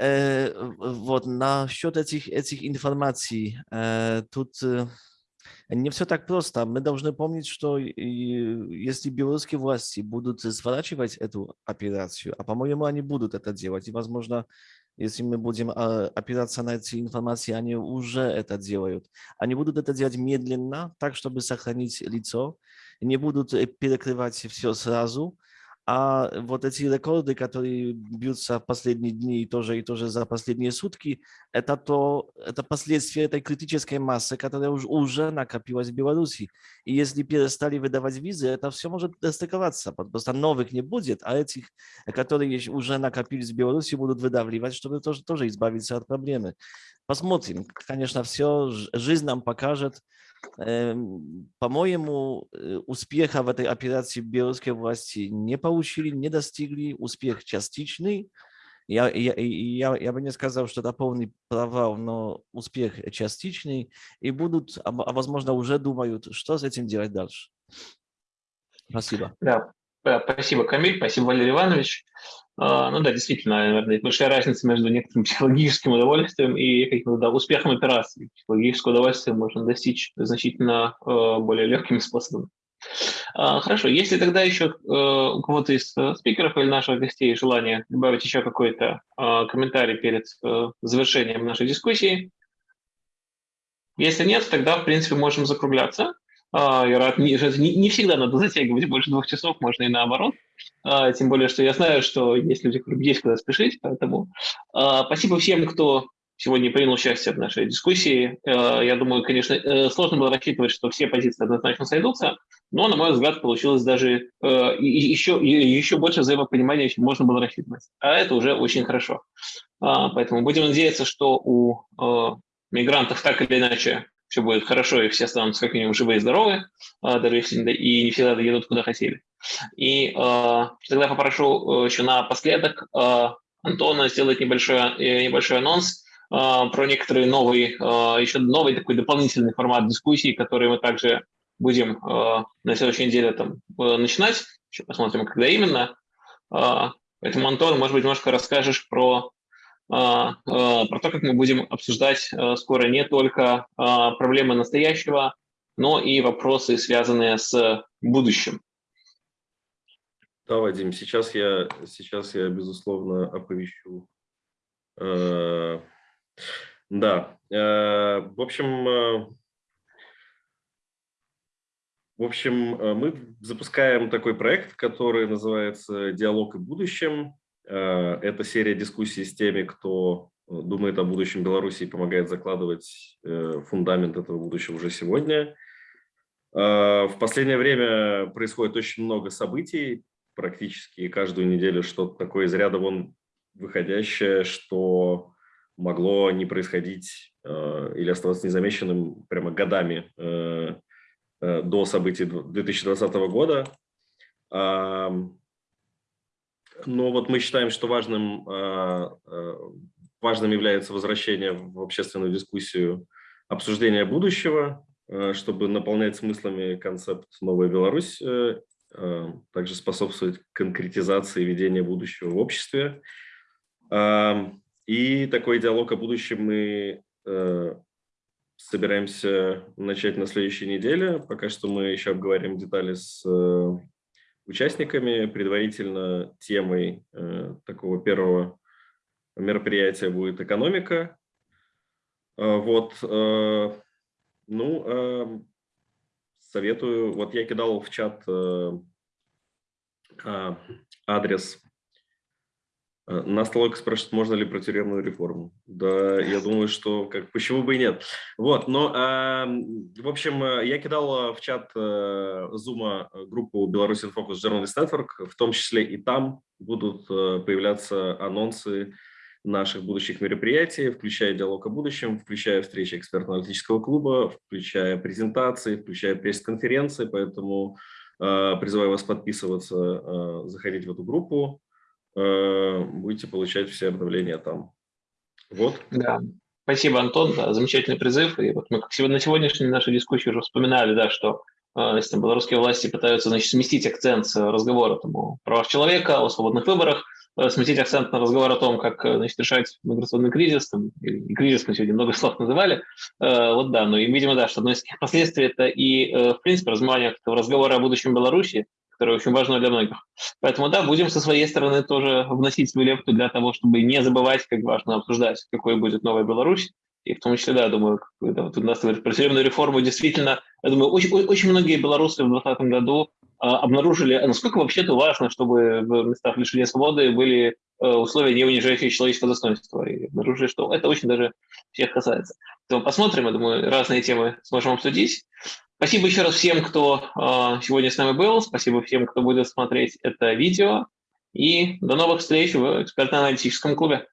Э, вот, насчет этих, этих информаций, э, тут э, не все так просто. Мы должны помнить, что если белорусские власти будут сворачивать эту операцию, а по-моему они будут это делать, и возможно если мы будем опираться на эти информации, они уже это делают. Они будут это делать медленно, так, чтобы сохранить лицо. не будут перекрывать все сразу, а вот эти рекорды, которые бьются в последние дни и тоже, и тоже за последние сутки, это, то, это последствия этой критической массы, которая уже, уже накопилась в Беларуси. И если перестали выдавать визы, это все может достыковаться. Просто новых не будет, а этих, которые уже накопились в Беларуси, будут выдавливать, чтобы тоже, тоже избавиться от проблемы. Посмотрим. Конечно, все жизнь нам покажет. По-моему, э, успеха в этой операции белорусские власти не получили, не достигли. Успех частичный. Я, я, я, я бы не сказал, что это полный провал, но успех частичный. И будут, а, а возможно, уже думают, что с этим делать дальше. Спасибо. Да, спасибо, Камиль, спасибо, Валерий Иванович. А, ну да, действительно, наверное, большая разница между некоторым психологическим удовольствием и каким-то да, успехом операции. Психологическое удовольствие можно достичь значительно э, более легкими способами. Хорошо, если тогда еще э, у кого-то из э, спикеров или наших гостей желание добавить еще какой-то комментарий перед завершением нашей дискуссии, если нет, тогда, в принципе, можем закругляться. А, я рад, не, не всегда надо затягивать больше двух часов, можно и наоборот. А, тем более, что я знаю, что есть люди, которым есть куда спешить, поэтому а, спасибо всем, кто сегодня принял участие в нашей дискуссии. Я думаю, конечно, э, сложно было рассчитывать, что все позиции однозначно сойдутся, но, на мой взгляд, получилось даже еще, еще больше взаимопонимания, чем можно было рассчитывать. А это уже очень хорошо. Поэтому будем надеяться, что у мигрантов так или иначе все будет хорошо, и все останутся как минимум живые и здоровые, а, даже если и не всегда доедут куда хотели. И э, тогда попрошу еще напоследок э, Антона сделать небольшой, небольшой анонс э, про некоторые новые, э, еще новый такой дополнительный формат дискуссии, который мы также будем э, на следующей неделе там, э, начинать. Еще посмотрим, когда именно. Э, поэтому, Антон, может быть, немножко расскажешь про а, а, про то, как мы будем обсуждать а, скоро не только проблемы настоящего, но и вопросы, связанные с будущим. Да, Вадим, сейчас я, сейчас я безусловно, оповещу. Э, да, э, в общем, э, в общем, мы запускаем такой проект, который называется «Диалог и будущем». Э, это серия дискуссий с теми, кто э, думает о будущем Беларуси и помогает закладывать э, фундамент этого будущего уже сегодня. В последнее время происходит очень много событий, практически каждую неделю что-то такое из ряда вон выходящее, что могло не происходить или оставаться незамеченным прямо годами до событий 2020 года. Но вот мы считаем, что важным, а, а, важным является возвращение в общественную дискуссию обсуждения будущего, а, чтобы наполнять смыслами концепт «Новая Беларусь», э, также способствовать конкретизации ведения будущего в обществе. И такой диалог о будущем мы э, собираемся начать на следующей неделе. Пока что мы еще обговорим детали с э, участниками. Предварительно темой э, такого первого мероприятия будет экономика. Э, вот, э, ну, э, советую, вот я кидал в чат э, э, адрес Нас Толок спрашивает, можно ли про тюремную реформу. Да, я думаю, что как, почему бы и нет. Вот, но, э, в общем, э, я кидал э, в чат э, группу Беларусь Focus Journalist Network, в том числе и там будут э, появляться анонсы наших будущих мероприятий, включая диалог о будущем, включая встречи экспертно-аналитического клуба, включая презентации, включая пресс-конференции, поэтому э, призываю вас подписываться, э, заходить в эту группу. Э, будете получать все обновления там. Вот. Да. Спасибо, Антон, да, замечательный призыв. И вот мы как сегодня, на сегодняшней нашей дискуссии уже вспоминали, да, что э, значит, там, белорусские власти пытаются значит, сместить акцент разговора там, о правах человека, о свободных выборах, э, сместить акцент на разговор о том, как значит, решать миграционный кризис, там, или кризис мы сегодня много слов называли. Вот да, ну и, видимо, да, что одно из последствий это и, в принципе, размывание разговора о будущем Беларуси, которое очень важно для многих. Поэтому, да, будем со своей стороны тоже вносить свою лепту для того, чтобы не забывать, как важно обсуждать, какой будет новая Беларусь, И в том числе, да, думаю, когда вот у нас говорят про судебную реформу, действительно, я думаю, очень, очень многие белорусы в 2020 году а, обнаружили, а насколько вообще-то важно, чтобы в местах лишения свободы были э, условия, не унижающие человеческое достоинство. И обнаружили, что это очень даже всех касается. То посмотрим, я думаю, разные темы сможем обсудить. Спасибо еще раз всем, кто э, сегодня с нами был. Спасибо всем, кто будет смотреть это видео. И до новых встреч в экспертно-аналитическом клубе.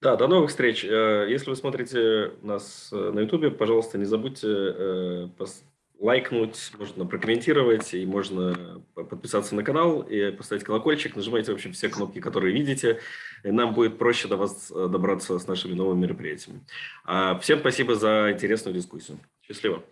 Да, до новых встреч. Э, если вы смотрите нас э, на YouTube, пожалуйста, не забудьте э, лайкнуть, можно прокомментировать, и можно подписаться на канал и поставить колокольчик. Нажимайте, в общем, все кнопки, которые видите. И нам будет проще до вас добраться с нашими новыми мероприятиями. А, всем спасибо за интересную дискуссию. Счастливо.